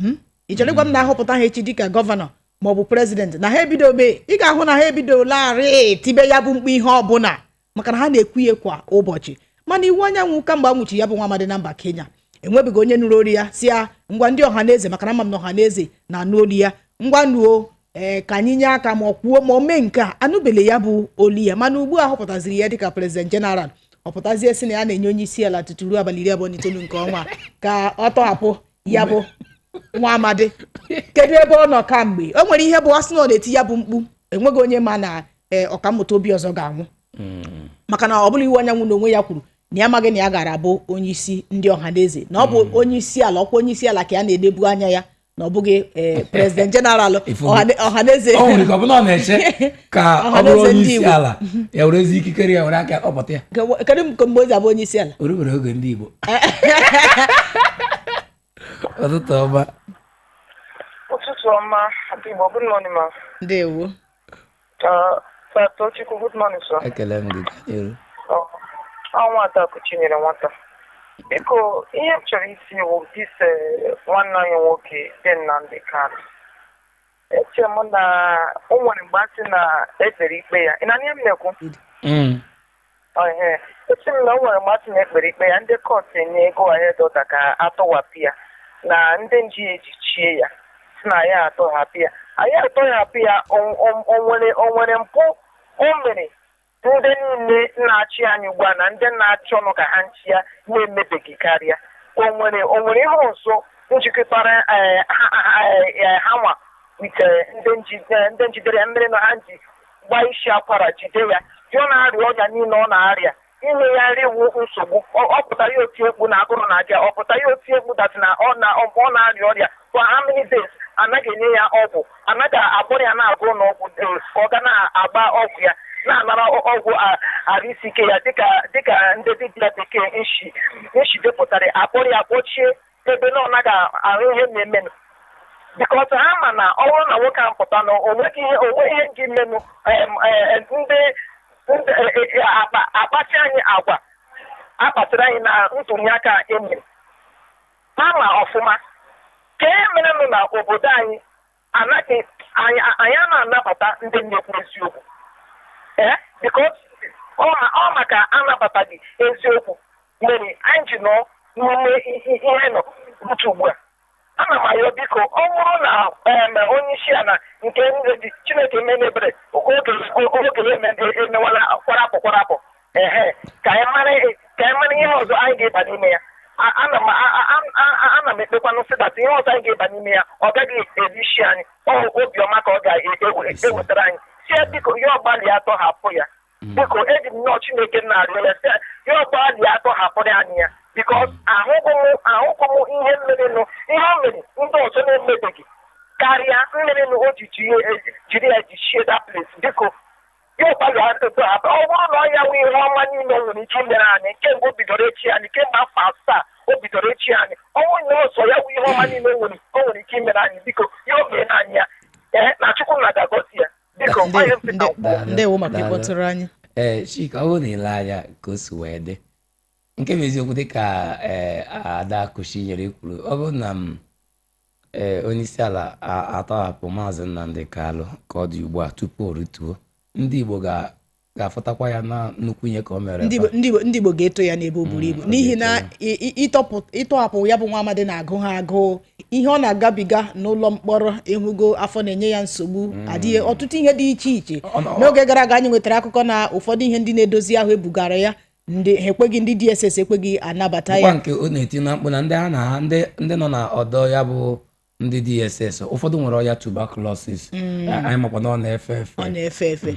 Hmm? ị chọrọ ịgwa m na ahọpụta ha echi dịka gọvanọ maọbụ prezidentị na ha ebidobe ị ga-ahụ na ha ebidolarị tibe ya bụ mkpu ihe ọbụla maka na ha na-ekwu ya kwa ụbọchị. Mana iwu anyanwụ kamgbe a nwụchi ya bụ nwa amadi na mba kenya. Enwebeghị onye nụrụ olu ya si ya ngwa ndị ọha na eze maka na ama m na ọha na eze na-anụ olu ya. Ngwa nuo ee ka anyị nye aka ma ọ kwuo ma o mee nke a. Anụbele ya bụ olu ya. Mana ugbu a họpụtaziri ya dịka prezident jeneral ọ pụtazie si na ya na-enye onye isi ala tutu ruo abalị iri abụọ na itoolu nke ọnwa ka ọ tọhapụ ya bụ nwa amadi. Kedu ebe ọ nọ kamgbe? O nwere ihe bụ asị na ọ na-eti ya bụ mkpu enweghị onye ma na ee ọkammụta obi ọzọ ga-anwụ. Maka na ọ bụla iwu anyanwụ na onwe ya kwuru na ya amaghị na ya gara abụ onye isi ndị ọha na eze. Na ọ bụ onye isi ala ọkwa onye isi ala ka ya na-edebu anya ya na ọ bụghị prezident jeneral Ọhaneze
bụrụ onye
ndị
isi
Igbo.
ala ya were ezi ikikere ya were aka kpọpụta ya.
Kedu mgbe o ji abụ onye isi ala?
O rubere oge ndị Igbo. Ụtụtụ ọma.
Igbo good morning ma
ndewo.
Uh, Sir Tochukwu good morning sir.
Ekele m gị
ọnwa Adaku chinyere nwata. Biko ihe m chọrọ isi wụ dis eh, nwanne anyị nwoke dị Nnamdi Kanu. Eche m na o nwere mgbe a sị na ekpere ikpe ya. Ị na ihe m na-ekwu?
Mm.
Ehe. eche m na o nwere mgbe a sị na ekpere ikpe ya ndị kọt enye ego ahed ọda ka atọwapụ ya na ndị nji ejichie ya si na ya atọghapụ ya. Anyị atọghapụ ya o- o- o nwere o nwere mpụ o mere ndị niile na-achị anyị ugbu a na ndị na-achị ọnụ ka ha nchi ya na-emebeghị karịa. O nwere o nwere ihe ọzọ njikọtara eh, ha ha- nwa nke ndị njide ndị njidere mmiri na ha ji gbaa isi akwara jide ya. Dị na-arịa ọrịa niile ọ na-arịa. Inye ya nri wu nsogbu. Ọ pụtara oti egwu na agụrụ na-abịa ọ pụtara ya oti egwu datị na ọ na ọ na-arịa ọrịa. For how anaghị enye ya ọgwụ. Anaghị agbụrụ ya na-agụ n'ọgwụ eh, ka ọ ga na-agba ọgwụ ya. Na-anara ọgwụ a- arụ isi ike ya dịka ndị dibịa bekee nshi depụtara akpọrọ ya kpọchie ebe na ọ naghị ahụ ihe na-emenụ bikọs ha ma na ọ bụrụ na nwoke ahụ pụta na o nweghị ihe ndị menụ ndị eh, eh, akpa- akpachi anyị agwa akpatara anyị na ntụli aka emere ha ma ọfụma ka e merenụ na obodo anyị anaghị anyị a na-anabata ndị na-ekwu eziokwu. Ma- ọ maka anabataghị eziokwu. Mere anyị ji nọ n'ime ihe nọ ugbu a ana m ayọ biko ọ bụrụ na onye isi ala nke chineke menebere oge ya emewala kwarapụ kwarapụ. Ka anyị mara ihe ọzọ anyị ya. Ana m ekpekwanụ sị dat ihe ọzọ anyị ga-eba ya ọ gaghị eri isi anyị. Ọ obiọma ka ọ ga-ewetara anyị. Si ya biko ya ọgbalị atọ hapụ ya. Biko eji m nnọọ chineke na-arịọ ya sị ya, ya ọgbalị atọ hapụrụ anyị ya. Bikos ahụghị m ihe mmerenụ ihe o mere ndị ọzọ na-emebeghị. Karịa mmerenụ o ji jiri ya jichie that place. Biko ya ọgbalị atọ hapụ. Ọ bụrụ na ọ ya nwe ihe ọma niile nwere ike imere anyị kemgbe o bidoro echi anyị kemgbe afọ asaa o bidoro echi anyị ọnwụ nye ọsọ ya nwe ihe ọma niile o nwere ike imere anyị. Biko ya o mee anyị ya. Ee na chukwu na ga-agọzi ya
ndewo maka ịkpọtụrụ anyị
ee chika ọ bụrụ na ile anya ka o si wee dị nke bụ eziokwu dịka ee ada kụchi nyere kwuru ọ bụrụ na m ee onye isi ala a- atọhapụ maazị nnamdị kalụ ka ọ dị ugbu a tupu o rituo ndị igbo ga- ga-afụtakwa ya na nnukwu ihe ka o mere
ndị Igbo- ga-eto ya n'ebe o buru ibu.
ọ
n'ihi na ịtọhapụ ya bụ nwa amadi na-agụ ha agụụ ihe ọ na-agabiga n'ụlọ mkpọrọ ịhụgo afọ na-enye ya nsogbu adịghị ọtụtụ ihe dị iche iche. N'oge gara aga anyị nwetara akụkọ na ụfọdụ ihe ndị na-edozi ahụ ebugara ya ndị ha ekweghị ndị dss ekweghị anabata ya.
Nke ọ na-eti na mkpu na ndị ha na ha ndị nọ na ọdọ ya bụ ndị dss ụfọdụ nwere ọya tuberculosis. Anyị makwa na ọ na-efe efe.
Ọ na-efe efe.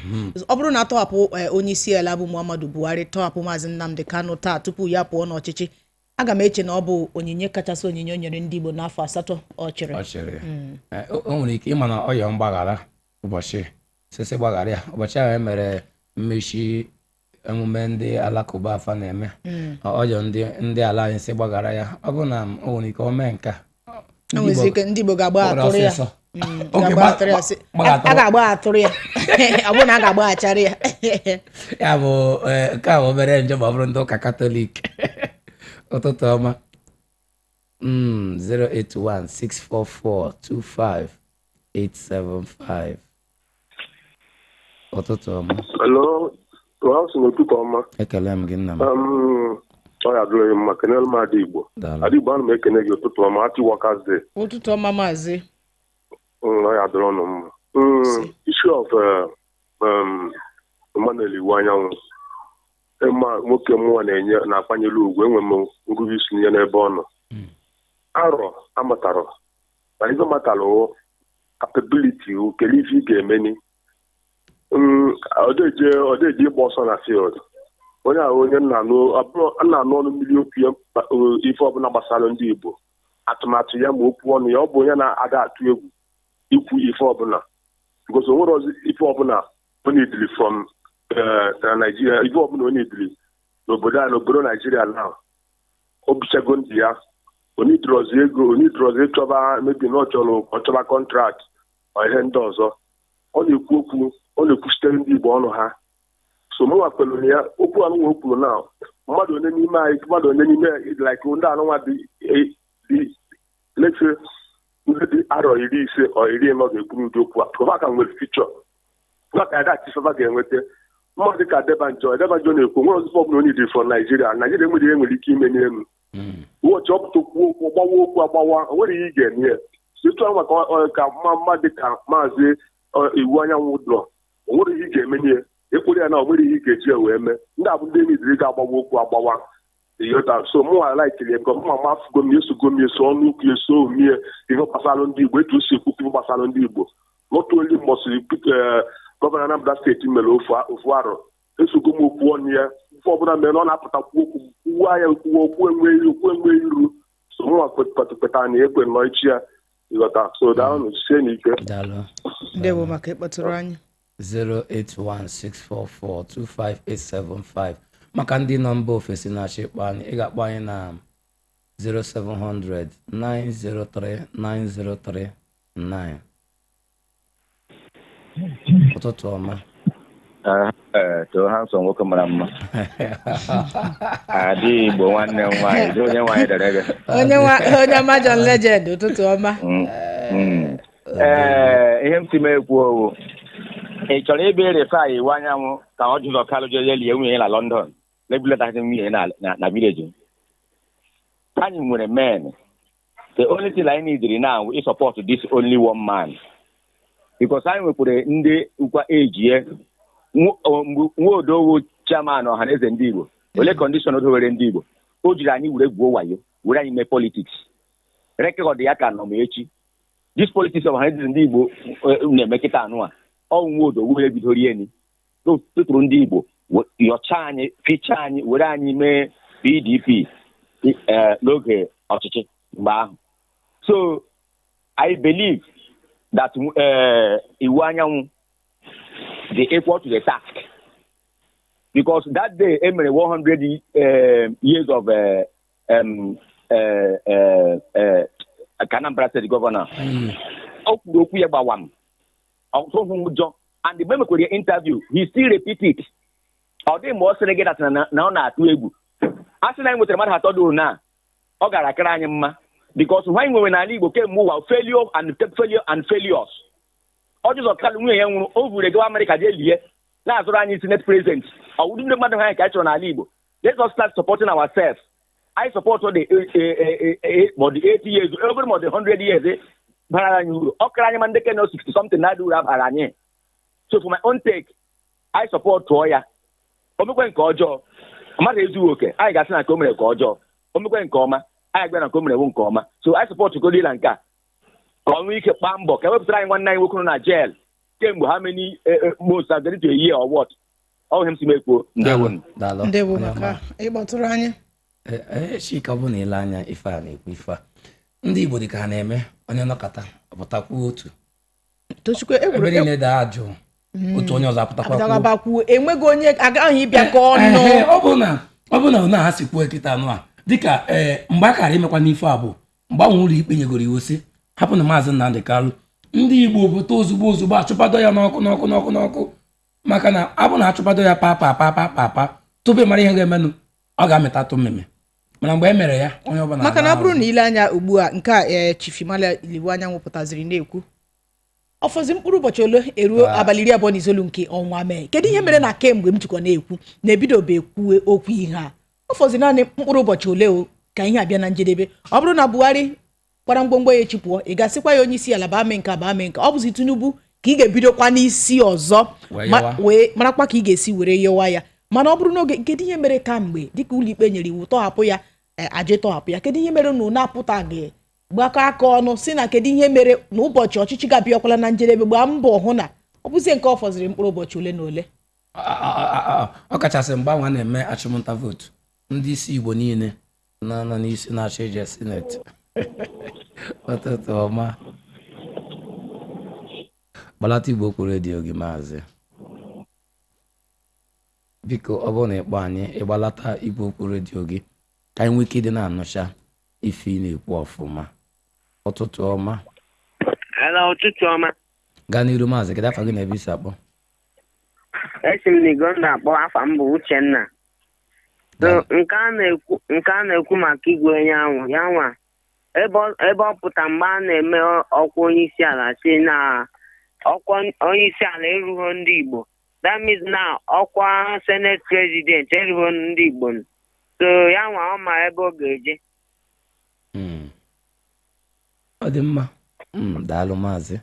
Ọ bụrụ na atọhapụ eh, onye isi ala bụ muhammadu buhari tọhapụ maazị nnamdi kanu taa tupu ya pụọ n'ọchịchị aga m eche na ọ bụ onyinye kachasị onyinye o nyere ndị igbo n'afọ asatọ ọ chịrị.
Chịrị. Eh, o nwere ike ịma na ọ yọọ mgbaghara ụbọchị sisi gbaghara ya. Ụbọchị ahụ e mere mmechi emume ndị alakụba afa na-eme. Ọ yọọ ndị ala anyị si gbaghara ya. Ọ bụrụ na o nwere ike o mee nke a
ndị igbo ga-agba atụrụ ya. Mm, a ga-agba atụrụ ya ọ bụrụ na a ga-agbaghachara ya.
Ya bụ eh, nke a bụ obere njem ọ bụrụ ndị ụka katọlik ụtụtụ ọma. Mm, 08164425875 ụtụtụ ọma.
Hello, well, sị n'ụtụtụ ọma
ekele m gị nna m.
Um, ọ ya dụrụ mma kenelu m ada igbo. Igbo ana m ekene gị ụtụtụ ọma happy workers day.
Ụtụtụ ọma maazị.
Mm, ọ ya dụrụ ọnụ mma Mm, issue of uh, um, Emmanuel iwu anyanwụ. Ịma nwoke mmụọ na-enye na-akwanyere ugwu enwe m ngụgụ isi nye n'ebe ọ nọ. Arọ amatara na ife matara ife ị ga-emeni. Mm, ọdeje ọdeje ịgba ọsọ na field. Onye ahụ onye nna anụ abụrụ- nna anụ ọnụ mmiri okwu ya ife ọbụla gbasara ndị igbo atụmatụ ya ma okwu ọnụ ya ọ bụ onye na-ada atụ egwu ikwu ife ọbụla. Because o nwere ọzọ ife ọbụla ọ na-edili from eh, na naijiria ife ọbụla ọ na-edili n'obodo a n'obodo naijiria na o bichago ndị ya. Onidrozi ego onidrozi ịchọba mebi na ọchọba kọntrakt ọ ihe ndị ọzọ. Ọ na-ekwu okwu ọ na-ekwuchitere ndị igbo ọnụ ha. So mụnwa kwelụrụ ya okwu anụnwa o kwuru na. Mmadụ onye n'ime anyị mmadụ onye n'ime like ndị anụnwa dị dị lefe ndị dị arọ iri ise ọ iri ịnọ ga-ekwuru ụdị okwu a pụva ka nwere fichọ pụva ka ada achịfaba ga-enweta mmadụ ka debanjọ debanjọ na-ekwu nwere ọzụzụ ọbụla onye dị fọ naijiria naijiria enwere ihe nwere ike ime n'elu ụbọchị ọpụta okwu okwu gbawa okwu agbawa o nwere ihe ị ga-eme ya situ ahụ maka ka mma mmadụ ka maazị iwu anyanwụ ụlọ o nwere ihe ị ga-eme ekwere ya na o nwere ihe ga-eji ya wee mee. Ndị abụ ndị miziri ga-agbawa okwu agbawa. Yota so mụ alaikiri ego mma ma afụgo m esogo m eso ọnụ ukwu eso omie ihe gbasara ndị igbo. Etu si ekwu ihe gbasara ndị igbo. N'otu oli mbọsịrị gọvanọ Anambra steeti mere ofu ofu arọ. Esogo m okwu ọnụ ya. Ife ọbụla mere na ọ na-apụtakwu okwu kwuwa ya kwuwa okwu enweghị okwu enweghị iru. So mụnwa kpetara na ekwe nọ echi ya. Ịghọta so daalụ sie n'ike
ndewo maka ịkpọtụrụ anyị.
08164425875 maka ndị nọ mba ofesi na-achọ ịkpọ anyị ị ga-akpọ anyị na 0700 903 9039 ụtụtụ ọma.
Ee too ha nwoke mara mma. Adị igbo nwanne m nwaanyị dị onye nwaanyị dere gị.
Onye John Legend ụtụtụ ọma.
Mm, mm. ee ihe m si m ekwu owu ị chọrọ ịbịa refa iwu anyanwụ ka ọ jụzọ kalụ jee lie nwunye ya na london. Lebuletazi nwunye na vileji anyị nwere men the only thing anyị neediri now is support this only one man. Because anyị nwekwara ndị ukwa ejie nwa odowo chairman ọhaneze ndị igbo ole kọndishọn o dowere ndị igbo o jiri anyị were gwuo wayo were anyị mee politiks rekọd ya ka nọ ma echi dis politiks ọhaneze ndị igbo na-eme kịta anụ a. ọ nwa odo were bidoro eni tụtụrụ ndị igbo yọcha anyị fichaa anyị were anyị mee pdp eh, n'oge ọchịchị mgbe ahụ. So i believe that uh, iwu anyanwụ dị equal to the task. Because that day e mere 100 y- um, years of ka Anambra governor. O kwuru okwu ya gbawa m ọtụtụ ụjọ and mgbe mekwere ya interview he still repeat it ọ dịghị ma ọ sịrị gị dat na ọ na-atụ egwu. A sị na anyị nwetara mmadụ atọ dị na ọ gara akara anyị mma. Because nwa anyị nwere n'ala Igbo kemgbe ụwa failure and failure and failures. Ọ jụzọ kalụ nwunye ya nwụrụ o vuru egawa Amerịka jee lie na-azụrụ anyị senate president. Ọwụdị ndị mmadụ ha anyị ka anyị chọrọ n'ala Igbo. Let us start supporting ourselves. I support the eh, eh, eh, eh, 80 years more than 100 years bara anyị uru ọ kara anyị ma ndị keno 60 something na-adị uru abara anyị so for my own take I support tụọ ya omekwe nke ọjọọ mmadụ ezughị oke anyị ga-asị na nke o mere nke ọjọọ omekwe nke ọma anyị gwa na nke o mere nke ọma so I support godi na nke a ka ọ nwee ike kpaa mbọ ka ewepụtara anyị nwanne anyị nwoke nọ na jail kemgbe ha many most are going to a year or what? Ọ ihe m si m ekwuo ndewo
ịkpọtụrụ anyị
chika ọ bụ na ile anya ife a na-ekwu ife a ndị igbo dị ka ha na-eme onye nọkọta ọpụtakwuo otu.
Tochukwu
ebe niile daa ajụ otu onye ọzọ apụtakwa
enweghị onye agaghị ịbịa ka ọnụ.
Ọ bụ na ọ bụ na si kwuo kịta anụ a dịka ee mgbe a kara imekwa n'ife a bụ mgbe ahụ ụlọ ikpe nyegoro iwu sị hapụ na maazị Nnamdị Kalụ ndị igbo pụta ozugbo ozugbo achụpado ya n'ọkụ n'ọkụ n'ọkụ n'ọkụ maka na abụ na achụpado ya pa pa pa pa pa pa tupu ị mara ihe ga-emenụ ọ ga-amịtatụ mmemme. Mana mgbe e mere ya onye ọbụla
maka na ọ bụrụ na ile anya ugbu a nke a ee chifimala iliwu anyanwụ pụtaziri na-ekwu ọfọzi mkpụrụ ụbọchị ole eruo abalị iri abụọ na itoolu nke ọnwa mee? Kedu ihe mere na kemgbe m jikwa na-ekwu na ebidobe ekwu okwu ihe a? Ọfọzi naanị mkpụrụ ụbọchị ole o ka ihe abịa na njedebe? Ọ bụrụ na buhari kwara mgbomgbo ya echi pụọ ị ga-asịkwa ya onye isi ala baa mee nke a baa mee nke a. ọ bụzi tinubu ka ị ga-ebidokwa n'isi ọzọ marakwa ka ị ga-esi were yọwa ya. Mana ọ bụrụ n'oge kedu ihe mere kamgbe dịka ụlọikpe nyere iwu tọhapụ ya e, aje tọhapụ ya? Kedu ihe mere na unu apụtaghị gbakọ aka ọnụ si na kedu ihe mere na ụbọchị ọchịchị ga-abịakwala na njedebe gbaa mbọ hụ na ọ bụzie nke ọ fọziri mkpụrụ ụbọchị ole na ole?
Ọ kachasị mgbe ahụ a na-eme achụmnta vootu ndị isi igbo niile na nọ n'isi na-achọ ije sineti ụtụtụ ọma. Gbalata igbo okwu redio gị maazị. Biko ọ bụrụ na ịkpọ anyị ịgbalata igwe okwu redio gị ka anyị nwee ike ịdị na-anụcha ife ị na-ekwu ọfụma. Ụtụtụ ọma.
Ụtụtụ ọma.
gaa n'iru maazị kedu afa gị na ebe isi akpọ?
Esi m Ligonda akpọ afa m bụ Uchenna. Nke a na-ekwu maka igwe onye ahụ ya nwa ebe ọ pụta mgbe a na-eme ọkwa onye isi ala si na ọkwa onye isi ala erughị ndị Igbo. That means na ọkwa senate president erughị ndị Igbo so ya nwa ọ ma ebe ọ ga-eje.
Mm. ọ dị mma. Mm, daalụ maazị.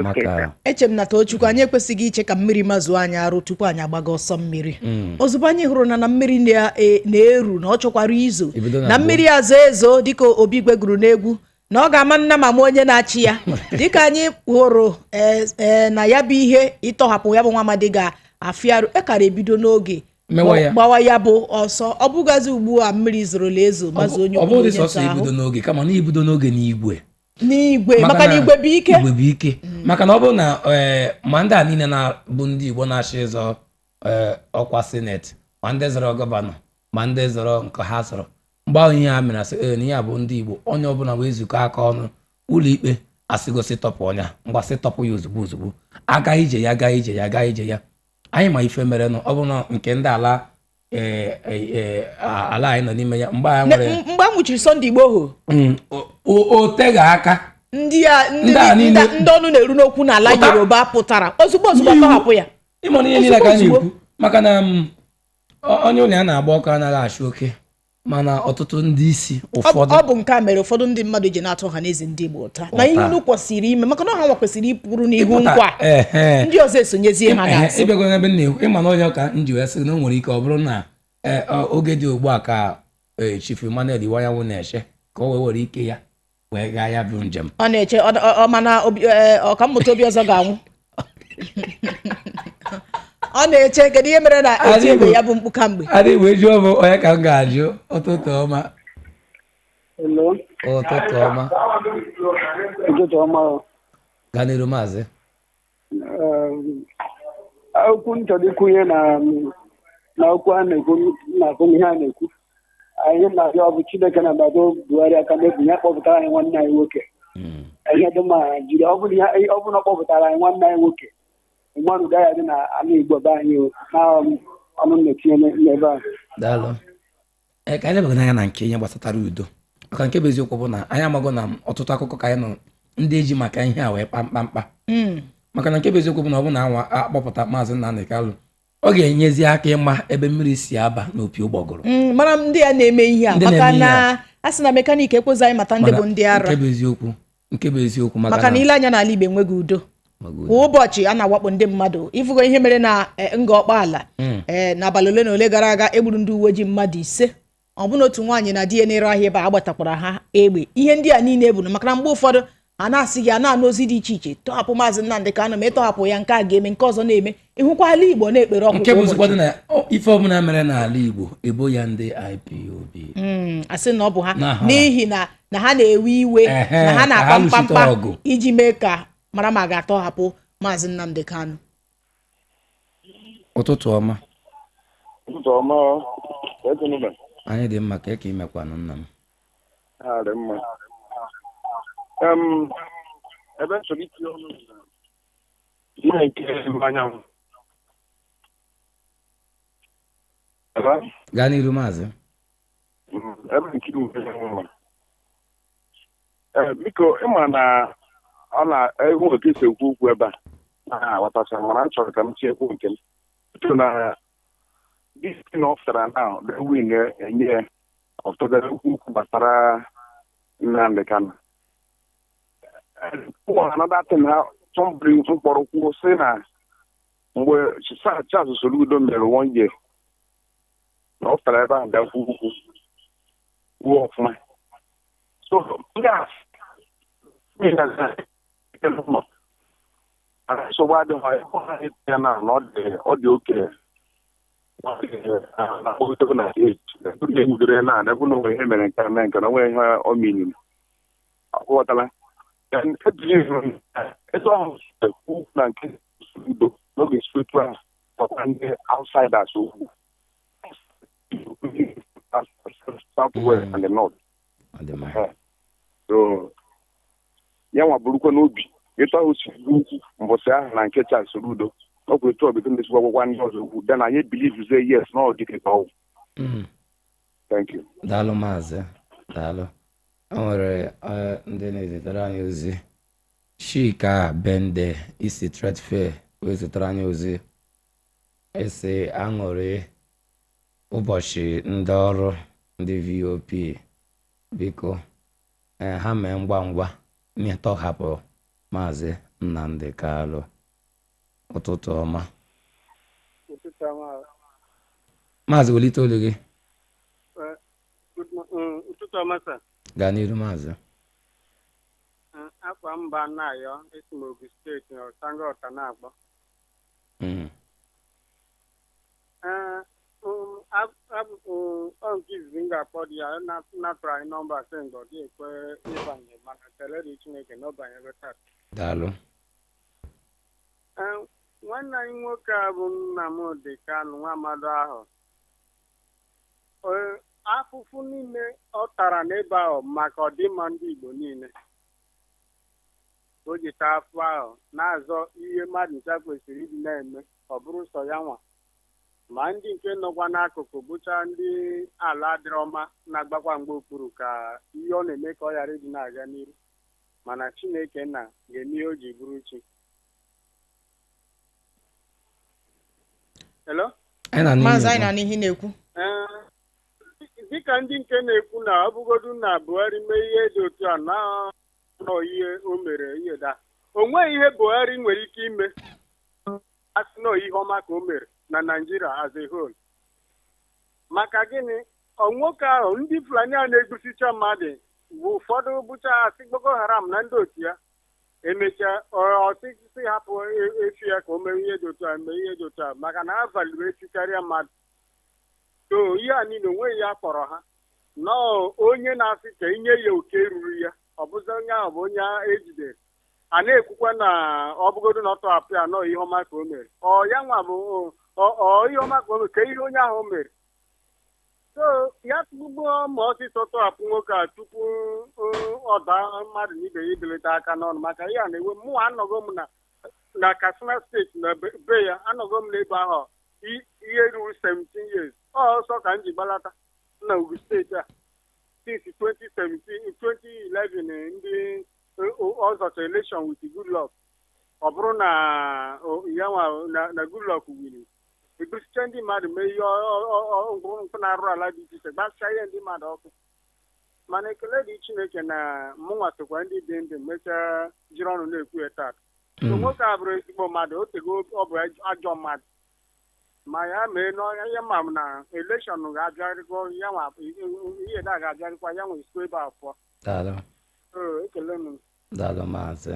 Maka
eche m na tochukwu anyị ekwesịghị iche ka mmiri mazuo anyị arụ tupu anyị agbaga ọsọ mmiri.
Mm.
ozugbo anyị hụrụ na na mmiri na- na-eru na ọ chọkwara izo.
Na
mmiri azo ezo dịka obi gweguru n'egwu na ọ ga-ama nna ma ma onye na-achị ya. Dịka anyị hụrụ e, e, na ya bụ ihe ịtọhapụ ya bụ nwa amadi ga-afịarụ ekara ebido n'oge. Gbawa ya bụ ọsọ. Ọ bụgazi ugbu a mmiri zorola ezo mazuo onye
ọ
ọbụla
bụghị
onye
sọsọ
nta ahụ.
ibido n'oge kama na ibido n'oge n'igwe.
N'igwe maka na igwe bụ ike.
igwe bụ ike. Maka na ọ bụrụ na eh, ma ndị a niile na-bụ ndị igbo na-achị ịzọ ọkwa sineti ma ndị zọrọ gọvanọ ma ndị zọrọ nke ha zọrọ mgbe ahụ ihe ha mere asị ee na ihe a bụ ndị igbo onye ọbụla wee zukọ aka ọnụ ụlọ ikpe asịgosi tọpụ ọnya mgbasị tọpụ ya ozugbo ozugbo aga ije ya aga ije ya aga ije ya. Anyị ma ife mere nụ ọ bụ na nke ndị ala eh, eh, eh, ala anyị nọ n'ime ya mgbe anyị nwere
mgbe a nwụchiri sọnde igboho
Mm, o- teghị aka.
ndị ọnụ na-eru n'okwu n'ala yoruba pụtara. Ozugbo ozugbo tọhapụ ya.
Ịmụ na ihe niile ka a na-ekwu maka na m, ọ- onye ụlọ ya na-agba ọkụ anaghị achụ oke. Mana ọtụtụ ndị isi ụfọdụ.
ọ bụ nke a mere ụfọdụ ndị mmadụ ji na-atụ ha n'eze ndị igbo ụta. Na ihe unu kwesịrị ime maka na ha nwa kwesịrị ịpụrụ n'ihu nkwa. Ndị ọzọ esonyezie ha n'azụ.
Ịbịago n'ebe m na-ekwu ịma na onye ka m ji wee sị na o nwere ike ọ bụrụ na ọ- oge dị ugbu a ka eh, Chief Emmanuel Iwanyanwụ na-eche ka o wee were ike ya wee gaa ya bụ njem.
Ọ na-eche mana eh, ọkammụta obi ọzọ ga-anwụ. ọ na-eche kedu ihe mere na eti egbe ya bụ mkpu kamgbe
adị wee jụọ m onye ka m ga-ajụ ụtụtụ ọma
Hello.
ụtụtụ ọma
Ụtụtụ ọma.
gaa n'iru maazị
Um, Okwu m chọrọ ikwunye na na okwu a na-ekwu na-akpọ ihe a na-ekwu. Anyị na-abịa ọ bụ Chineke na-agbado Buhari aka mebi ya kpọpụtara anyị nwanne anyị nwoke. Ihe dị mma jiri ihe- ọ bụrụ na ọ kpọpụtara anyị nwanne anyị nwoke. Mmadụ gaghị adị na ala Igbo be anyị na ọnụ na-etinye n'ebe a.
daalụ. Ee ka anyị lebaga anya na nke ihe gbasatara udo. Maka nke bụ eziokwu bụ na anyị amago na ọtụtụ akụkọ ka anyị nọ ndị eji maka ihe a wee kpa mkpamkpa
Mm.
maka na nke bụ eziokwu bụ na ọ bụ na anwa akpọpụta maazị Nnamdi Kalụ ọ ga-enyezi aka ịma ebe mmiri si aba n'opi ụgbọgụrụ.
Mm, mara ndị a na-eme ihe a maka na a. sị na mekanik ekweghị anyị mata ndị bụ ndị ara.
nke bụ eziokwu nke bụ eziokwu
maka na ile anya n'ala igbo enweghị udo. Kwa ụbọchị a na-awakpo ndị mmadụ ịfụgo ihe mere na eh, nga ọkpaala
Mm.
ee n'abalị ole na ole gara aga egburu ndị uwe ojii mmadụ ise. Ọ bụna otu nwaanyị na di ya na-ere ahịa ebe a agbatakwara ha egbe. Ihe ndị a niile eburu maka na mgbe ụfọdụ a na-asị gị a na-anụ ozi dị iche iche tọhapụ maazị Nnamdị Kanụ ma ịtọhapụ ya nke a ga-eme nke ọzọ na-eme. Ịhụkwa ala igbo na-ekpere ọkụ
nke bụ na ife ọbụla mere n'ala Igbo ebo ya ndị IPOB
Mm, asị na ọ bụ ha.
Na
n'ihi na na ha na-ewe iwe na ha na-akpa mkpamkpa iji mee ka mara ma a ga-atọhapụ maazị Nnamdị Kanụ
ụtụtụ ọma.
Ụtụtụ ọma ekenụba
anyị dị mma ka eke imekwanụ nna m.
Ebe m chọrọ itinye ọnụ ihe nke anyanwụ
gaa n'iru maazị.
Ebe nke biko ịma na ọ na-ewu otu esi ekwu okwu ebe a. Na-aghọtacha mana m chọrọ ka m tinyekwu nke m. So na this thing of tara now the win enye ya ọtụtụ okwu okwu gbasara ụmụ another thing ha mkpọrọ kwuo sị na mgbe Charles Soludo mere year na ọ tara ebe ahụ bịa kwuo okwu kwuo ọfụma. So ndị a nsogbu adịghị ya na na ọ dị oke na egwudere na ebe na onwe ihe mere nke a mee nke na onwe ihe ọ miniri akwụghọtala eze ọhụrụ ekwu na nke udo n'oge spiritual ọkwa ndị outsiders okwu south west and the north.
So ya nwa bụrụkwa n'obi dị ukwu mbọsị ahụ na nke Charles Soludo ọ bụ etu ọbụla na-esikwa gwagwa ndị ọzọ okwu then anyị bilivuzie yes na ọ dịka ka ọwụ
Mm.
thank you.
Daalụ maazị daalụ. O nwere eh, ndị na-ezitere anyị ozi. Chika bende isi trade fair wee zitere anyị ozi. Esi aṅụrị ụbọchị ndị ọrụ ndị vop biko eh, ha mee ngwa ngwa n'ịtọhapụ maazị nnamdi kalụ ụtụtụ ọma. Maazị welite olu gị.
Ụtụtụ ọma sa
gaa n'iru maazị.
Akwa mba na-ayọ esi m steeti na ọsango ọta na-akpọ
Mm.
Ab- ab- ọ nke izizi m ga-akpọ dị ya na- napụrụ anyị nọmba ọ dị ekwe ịbanye mana kelee chineke na ọ banyere taa.
Daalụ.
Nwanne anyị nwoke a bụ Nnamdi Kanu nwa amado ahụ. Afụfụ niile ọ tara n'ebe ahụ maka ọdịmma ndị Igbo niile. O ji taa afụ ahụ na-azọ ihe mmadụ ncha kwesịrị ịdị na-eme ọ bụrụ sọ ya nwa. Ma ndị nke nọkwa n'akụkụ bụcha ndị ala dịrị ọma na-agbakwa mgbe okpuru ka ihe ọ na-eme ka ọ ghara ịdị na-aga n'iru mana Chineke na ga-eme ihe o ji bụrụ chi. Hello?
maazị
n'ihi
anyị na n'ihe na-ekwu.
Ee, dịka ndị nke na-ekwu na ọ bụgodu na Buhari mee ihe dị otu a na nọ ihe o mere ihe da o nweghị ihe Buhari nwere ike ime. Asị nọ ihe ọma ka o mere na Nigeria as a whole. Maka gịnị? Ọ nwoke ahụ ndị Fulani a na-egbusicha mmadụ bụ ụfọdụ bụcha asị Boko Haram na ndị otu ya emechaa ọsịsị hapụ efi ya ka o mee ihe dị otu a mee ihe dị otu a maka na ha valiri efi karịa mmadụ so ihe a niile o nweghị ya kpọrọ ha nọọ onye na-asị ka inye ya oke ruru ya ọ bụzi onye ahụ bụ onye ejidere a na-ekwukwa na ọ bụgodo na ọ tọhapụ ya nọọ ihe ọma ka o mere ọ ya nwa bụ ọ- ihe ọma ka o mere ka ihe onye ahụ mere ya tụgbuo ma ọsịsọ tọhapụ nwoke a tupu uh, ọ daa mmadụ ibe ya ibelata aka n'ọnụ. Maka ihe a na-ewe mụ anọgo m na na Katsina steeti na be ya anọgo m n'ebe ahụ ihe ruru 17 years. Ọsọ ka m ji gbalata na Ogun steeti a. Since 2017 2011 ndị ọzọcha election with Goodluck ọ bụrụ na o- ya nwa na- na Goodluck wiri egosicha ndị mmadụ mee ihe nkụ na-arụ ala dị iche iche gbasịa ihe ndị mmadụ ọkụ mana ekele dị Chineke na mụnwa sokwa ndị dị ndụ mechaa jiri ọnụ na-ekwu ya taa so nwoke a bụrụ ezigbo mmadụ o tego ọ bụ ajọ mmadụ ma ya mee n'ọnya ihe ma na elekshọn ga-abịarịkwa ya nwa ihe da ga-abịarịkwa ya nwe isi ebe a pụọ ekele m
daalụ maazị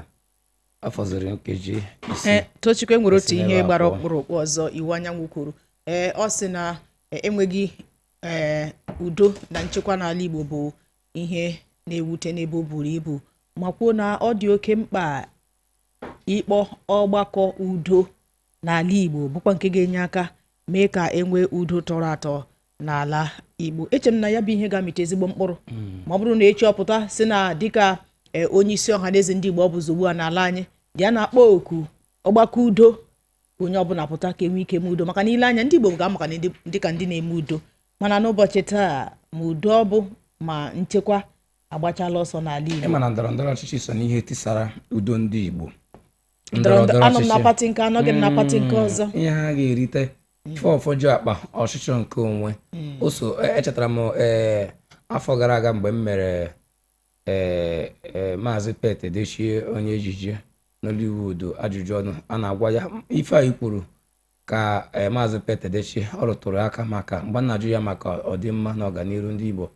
ọ fọziri nkeji isi.
Ee tochukwu enwere otu ihe gbara ọkpụrụkpụ ọzọ iwu anyanwụ kwuru. Ee ọ sị na e, enweghị ee udo na nchekwa n'ala igbo bụ ihe na-ewute n'ebe o buru ibu. Ma kwuo na ọ dị oke mkpa ịkpọ ọgbakọ udo n'ala igbo bụkwa nke ga-enye aka mee ka enwee udo tọrọ atọ n'ala igbo. Eche m na ya bụ ihe ga-amịta ezigbo mkpụrụ. Ma ọ bụrụ na echi ọpụta si na dịka onye isi ọha na eze ndị igbo ọ bụzi ugbu a n'ala anyị. Bịa na-akpọ oku ọgbakọ udo ka onye ọbụla pụta ka enwe ike eme udo. Maka na ile anya ndị igbo ga-amaka dịka ndị na-eme udo. Mana n'ụbọchị taa ma udo ọ bụ ma nchekwa agbachala ọsọ n'ala igbo.
Ịma na ndọrọ ndọrọ ọchịchị so n'ihe tisara udo ndị igbo.
Anọ m na pati nke anọghị m na pati nke
Mm,
ọzọ.
ihe ha ga-erite ife ọfọjụ akpa ọchịchọ nke onwe. O so e- echetara m ee afọ gara aga mgbe m mere ee ee, maazị pet edechie onye ejije nollywood ajụjụ ọnụ a na-agwa ya. Ife a i kwuru ka ee, maazị pet edechie ọ rụtụrụ aka maka mgbe na-ajụ ya maka ọdịmma na ọganihu ndị igbo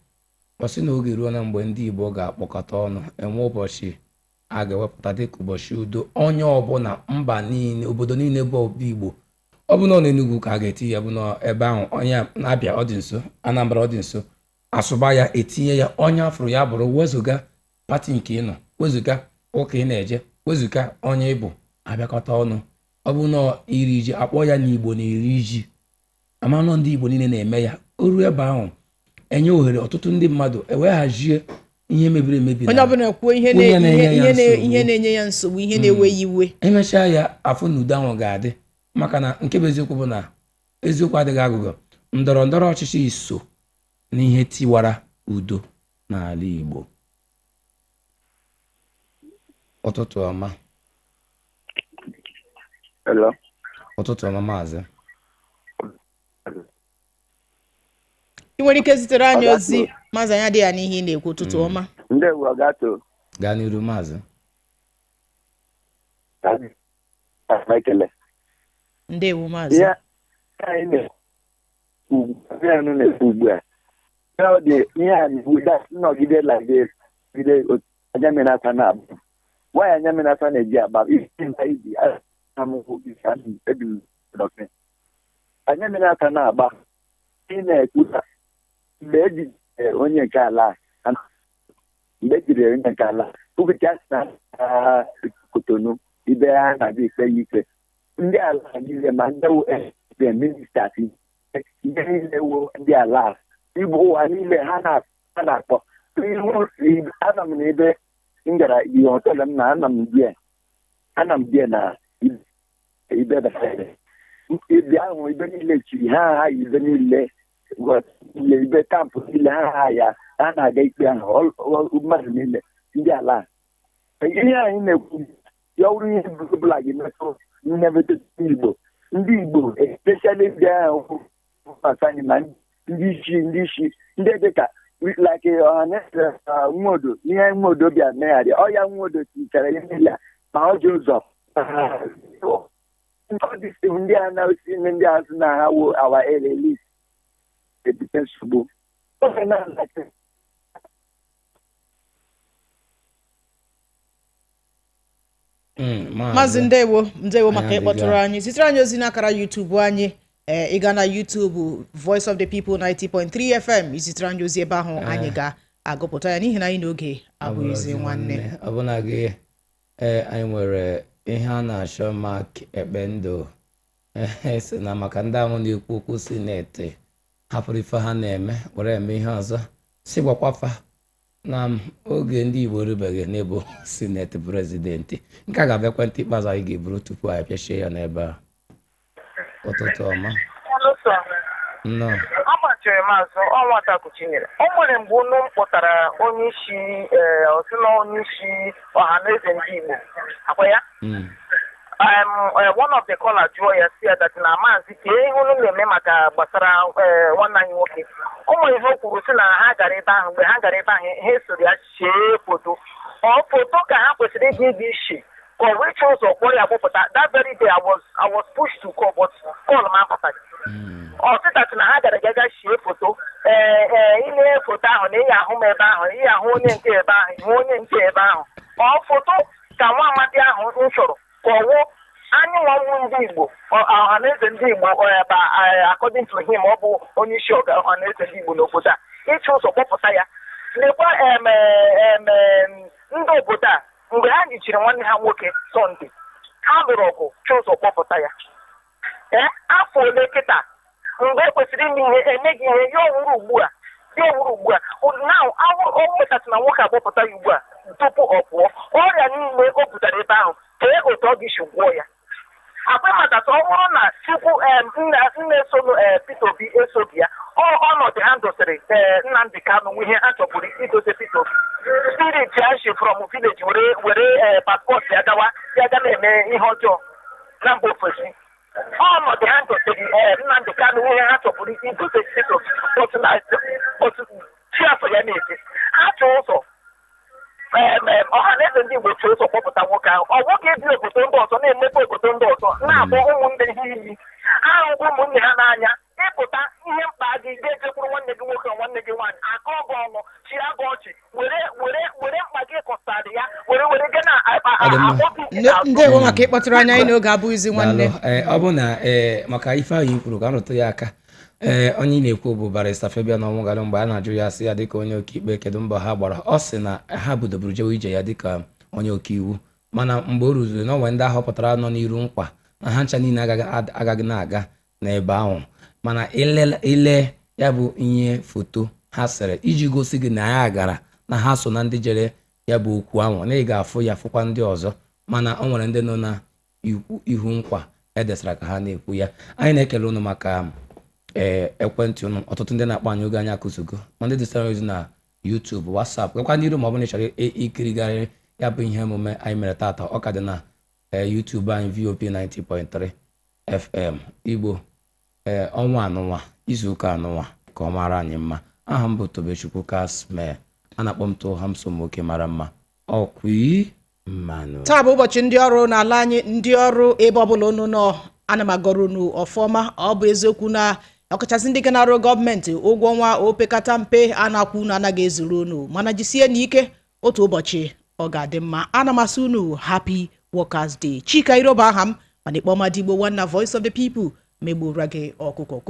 ọ sị na oge ruo na mgbe ndị igbo ga-akpọkọta ọnụ enwe ụbọchị a ga-ewepụta dịka ụbọchị udo. Onye ọbụla mba niile obodo niile bụ obi igbo ọ bụ na ọ n'enugwu ka a ga-eti ya bụ na ebe ahụ. Onye na-abịa ọ dị nso anambra ọ nso. Asụba ya etinye ya onye afụrụ ya bụrụ wezụga pati nke ị nọ wezụga ụka ị na-eje wezụga onye ịbụ abịakọta ọnụ. Ọ bụ na iri ji akpọ ya n'igbo na iri ji amanụ ndị igbo niile na-eme ya. O ruo ebe ahụ enye ohere ọtụtụ ndị mmadụ eweghazie ihe mebiri emebi
onye
na-
ọbụla kwuo ihe
na-enye ya nsogbu.
ihe na-enye ya nsogbu ihe na-ewe ya iwe.
Emechaa ya afọ na udo ahụ ga-adị. Maka na nke bụ eziokwu bụ na eziokwu adịghị agụgọ ndọrọ ndọrọ ọchịchị iso n'ihe tiwara udo n'ala Igbo. Ụtụtụ ọma.
Hello.
ụtụtụ ọma maazị.
Ị nwere ike zitere anyị ozi maazị anya dị ya n'ihe ị na-ekwu ụtụtụ ọma.
Ndewo
gaa n'iru maazị.
Ndewo maazị.
Ihe anyị na-ekwu ihe anyị na-ekwu ugbu a. Ihe ọ dị ihe a na-ekwu that nnọgide lagide gide anya mmiri asa na-abụ. Nwaanyị anya mmiri asa na-eji agba isi nta iji amụhụ isi ahụ ebi dọkịta. Anya mmiri asa na-agba ị na-ekwu na mgbe eji onye nke ala a, mgbe ejiri onye nke ala ụbọchị na ah, kotonu ibe ha na-abịa ikpe ya ikpe ndị ala niile ma ndị wu eze ministas ihe niile wo ndị ala igbo ụwa niile ha na- na-akpọ ana m n'ebe m gara ihe họtelụ m na ana m bie ana m bie na ibe ibe ahụ ibe niile chiri ha ha ibe niile ile ibe kampụ niile ha ha ya ha na-aga ikpe ahụ mmadụ niile ndị ala ihe anyị na-ekwu ya ọrụ ihe ọbụla gị metụ mmebete igbo ndị igbo especially ndị ahụ anyị ma ndị isi ndị isi ndị dịka like ọhaneze nwodo ihe nwodo bịa megharị ọya nwodo tichara ihe niile ma ọ ji ụzọ. Ndị a na-esi ndị azụ na ha wo awa eleli ebute nsogbu. Oge na-alachi
Mm,
maazị ndewo ndewo maka
Anyị
ịkpọtụrụ anyị. Zitere anyị ozi n'akara yutubu anyị. Ịga na yutubu voice of the people 90.3 fm izitere anyị ozi ebe ahụ anyị ga-agụpụta ya. N'ihi na anyị n'oge abụghịzi nwanne.
ọbụna gị ee anyị nwere ihe a na-achọ mak ekpendụ ee si na maka ndị ahụ na-ekwu okwu sineti hapụrụ ife ha na-eme were eme ihe ọzọ. Si gwakwafa na oge ndị igbo erubeghị n'ịbụ sineti prezidenti nke a ga-abụ ekwentị ikpeazụ anyị ga-eburu tupu anyị pịachie ya n'ebe a. ụtụtụ ọma. Nnọọ
agbachiri maazụ ọnwa takuchinyere o nwere mgbe unu kpụtara onye isi ee osi na onye isi ọha na eze ndị igbo. Akwa ya?
Mm.
um, uh, one of the caller jụọ ya si ya dat na maazị ka ihe unu na-eme maka gbasara eh, nwanne anyị nwoke? O nwere ihe o kwuru si na ha gara ebe ahụ mgbe ha gara ebe ahụ ha esoro ya chee foto. Ọ foto ka ha kwesịrị ịga ịga chọọ ụzọ kpọrọ ya gbụpụta that. Very day I was, I was pushed to call but call m apụtaghị ọtịtachị na ha gara gaga shie foto ee ee ile foto ahụ na ịya ahụ m ebe ahụ ịya ahụ onye nke ebe ahụ ihu onye nke ebe ahụ ọ foto ka nwa amadi ahụ m chọrọ ka ọ wụ anyị nwanwu ndị igbo. Ọhaneze ndị igbo ebe according to him ọ bụ onye isi ọga ọhaneze ndị igbo n'obodo a ịchụ ụzọ kpọpụta ya lekwa ndị obodo. a mgbe ha jichiri nwanne ha nwoke sọnde ha lụrụ ọgụ chụ ụzọ kpọpụta ya. Ee afọ ole kịta? Mgbe e kwesịrị ime ihe emeghị ihe ya owuru ugbu a. Ya owuru ugbu a. Na o nwetasị na nwoke agbapụta ya ugbu a tupu ọ pụọ. Ọrịa niile o butere ebe ahụ kee otu ọ ga-esi gwọọ ya. Akpa makata ọ bụrụ na chukwu nna esolu ee Peter Obi esoghị ya ọnọdụ ha dosiri ee Nnamdị Kanụ nwe ihe ha chọburu idote Peter Obi. Spirit ya shi from village were paspọtụ ya gawa ya ga na-eme ihe ọjọọ na mba ofesi. Ọnọdụ ha dosiri ee Nnamdị Kanụ nwe ihe ha chọburu idote Peter Obi otu chi afọ ya ụzọ ọha na eze ndị Igbo chọrọ ụzọ kpọpụta nwoke ahụ. Ọ nwoke ebi obodo ndị ọzọ na-emepe obodo ndị ọzọ na-abụ ụmụnne ha iyi. Ahụhụ ụmụnne ha n'anya ịpụta ihe mkpa gị ga-ejekwuru nwanne gị nwoke nwanne gị nwaanyị akọ ọgụ ọnụ chịa gị ọchị were were were mkpa gị kọsarị ya were were gị na
ndewo maka ịkpọtụrụ anyị anyị n'oge abụghịzi nwanne.
Ee, ọ bụ na ee maka ife ahụ i kwuru ka m rụtụ ya aka. Ee onye ị na-ekwu bụ barista Fabian Ọnwụgalụ mgbe a na-ajụ ya sị ya dịka onye ọkaikpe kedu mbọ ha gbara? Ọ sị na ha budoburu jewe ije ya dịka onye ọkaiwu mana mgbe o ruziri na onwe ndị ahọpụtara nọ n'iru nkwa na ha ncha niile agaghị na-aga n'ebe ahụ. Mana ile ya bụ ihe foto ha sere iji gosi gị na ya gara na ha so na ndị jere ya bụ okwu ahụ. Na ị ga-afụ ya fụkwa ndị ọzọ. Mana ọ nwere ndị nọ na ihu nkwa edesara ka ha na-ekwu ya. Anyị na-ekele unu maka ee ekwentị unu ọtụtụ ndị na-akpọ anyị oge anyị akụzigo ma ndị dịsara ozi na YouTube WhatsApp gakwa n'iru ma ọ bụrụ na ị chọrọ ya bụ ihe omume anyị mere tata ọ ka dị na ee YouTube anyị VOP 90.3 FM Igbo ee ọnwa anụnwa izuụka anụnwa ka ọ mara anyị mma. Aha m bụ Tobechukwu Kasmee a na-akpọ m too Hamsom nwoke mara mma. Ọkwi mmanụ.
Taa bụ ụbọchị ndị ọrụ n'ala anyị ndị ọrụ ebe ọbụla unu nọ ana m agọrọ unu ọfọma ọ bụ eziokwu na ọkachasị ndị ga na-arụ gọọmenti ụgwọ ọnwa opekata mpe a na-akwụ unu anaghị ezuru unu. Mana jisie n'ike otu ụbọchị ọ ga-adị mma. Ana m asị unu happy workers day. Chika iroba aha m mana ikpọma digbo nwanna voice of the people megbura gị ọkụkọ.